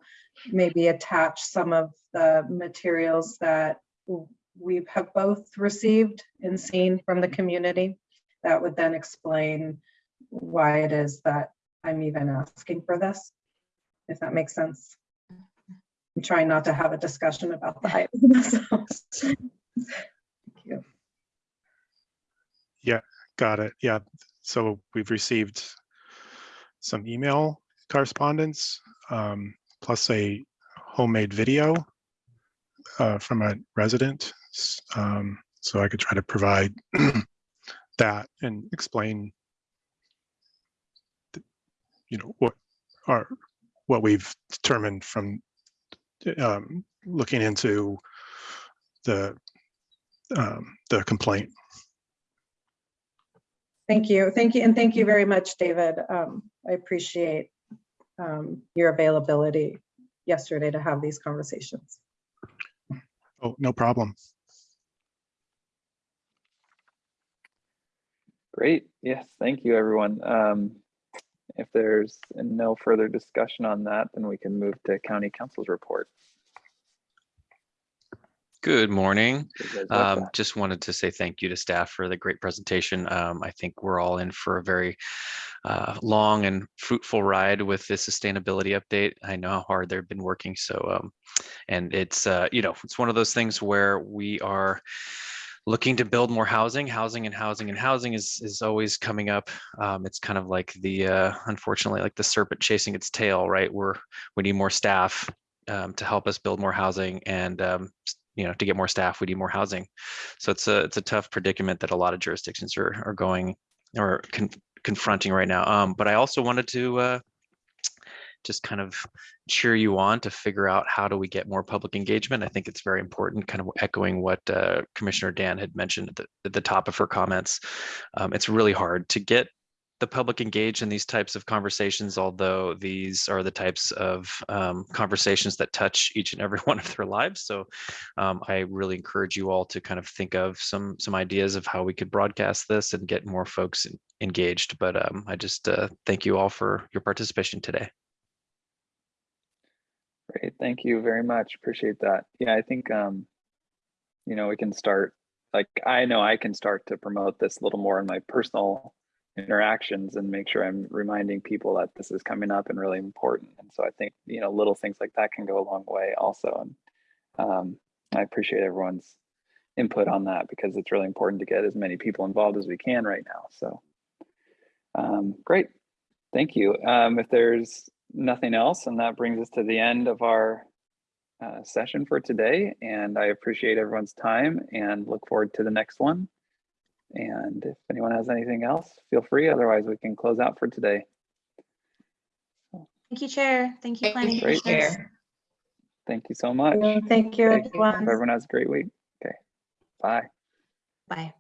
maybe attach some of the materials that w- we have both received and seen from the community. That would then explain why it is that I'm even asking for this, if that makes sense. I'm trying not to have a discussion about the height. so. Thank you.
Yeah, got it. Yeah. So we've received some email correspondence, um, plus a homemade video uh, from a resident. Um, so I could try to provide that and explain, you know, what are what we've determined from um, looking into the um, the complaint.
Thank you. Thank you. And thank you very much, David. Um, I appreciate um, your availability yesterday to have these conversations.
Oh, no problem.
Great. Yes, thank you, everyone. Um, if there's no further discussion on that, then we can move to county counsel's report.
Good morning.
You guys like
Um, just wanted to say thank you to staff for the great presentation. Um, I think we're all in for a very uh, long and fruitful ride with this sustainability update. I know how hard they've been working. So, um, and it's, uh, you know, it's one of those things where we are looking to build more housing, housing and housing and housing is, is always coming up. Um, it's kind of like the, uh, unfortunately, like the serpent chasing its tail, right? We're, we need more staff um, to help us build more housing and um, you know to get more staff we need more housing so it's a it's a tough predicament that a lot of jurisdictions are are going or con- confronting right now um but i also wanted to uh just kind of cheer you on to figure out how do we get more public engagement i think it's very important kind of echoing what uh, commissioner dan had mentioned at the, at the top of her comments um, it's really hard to get the public engaged in these types of conversations, although these are the types of um, conversations that touch each and every one of their lives. So um, I really encourage you all to kind of think of some some ideas of how we could broadcast this and get more folks engaged. But um, I just uh, thank you all for your participation today.
Great, thank you very much. Appreciate that. Yeah, I think, um, you know, we can start, like, I know I can start to promote this a little more in my personal interactions and make sure I'm reminding people that this is coming up and really important. And so I think, you know, little things like that can go a long way also. And um, I appreciate everyone's input on that because it's really important to get as many people involved as we can right now. So um, great. Thank you. Um, if there's nothing else, and that brings us to the end of our uh, session for today. And I appreciate everyone's time and look forward to the next one. And if anyone has anything else, feel free. Otherwise, we can close out for today.
Thank you, Chair. Thank you, Planning
Great.
Commissioners.
Thank you so much.
Thank you,
Thank you.
Everyone.
Everyone has a great week. Okay. Bye.
Bye.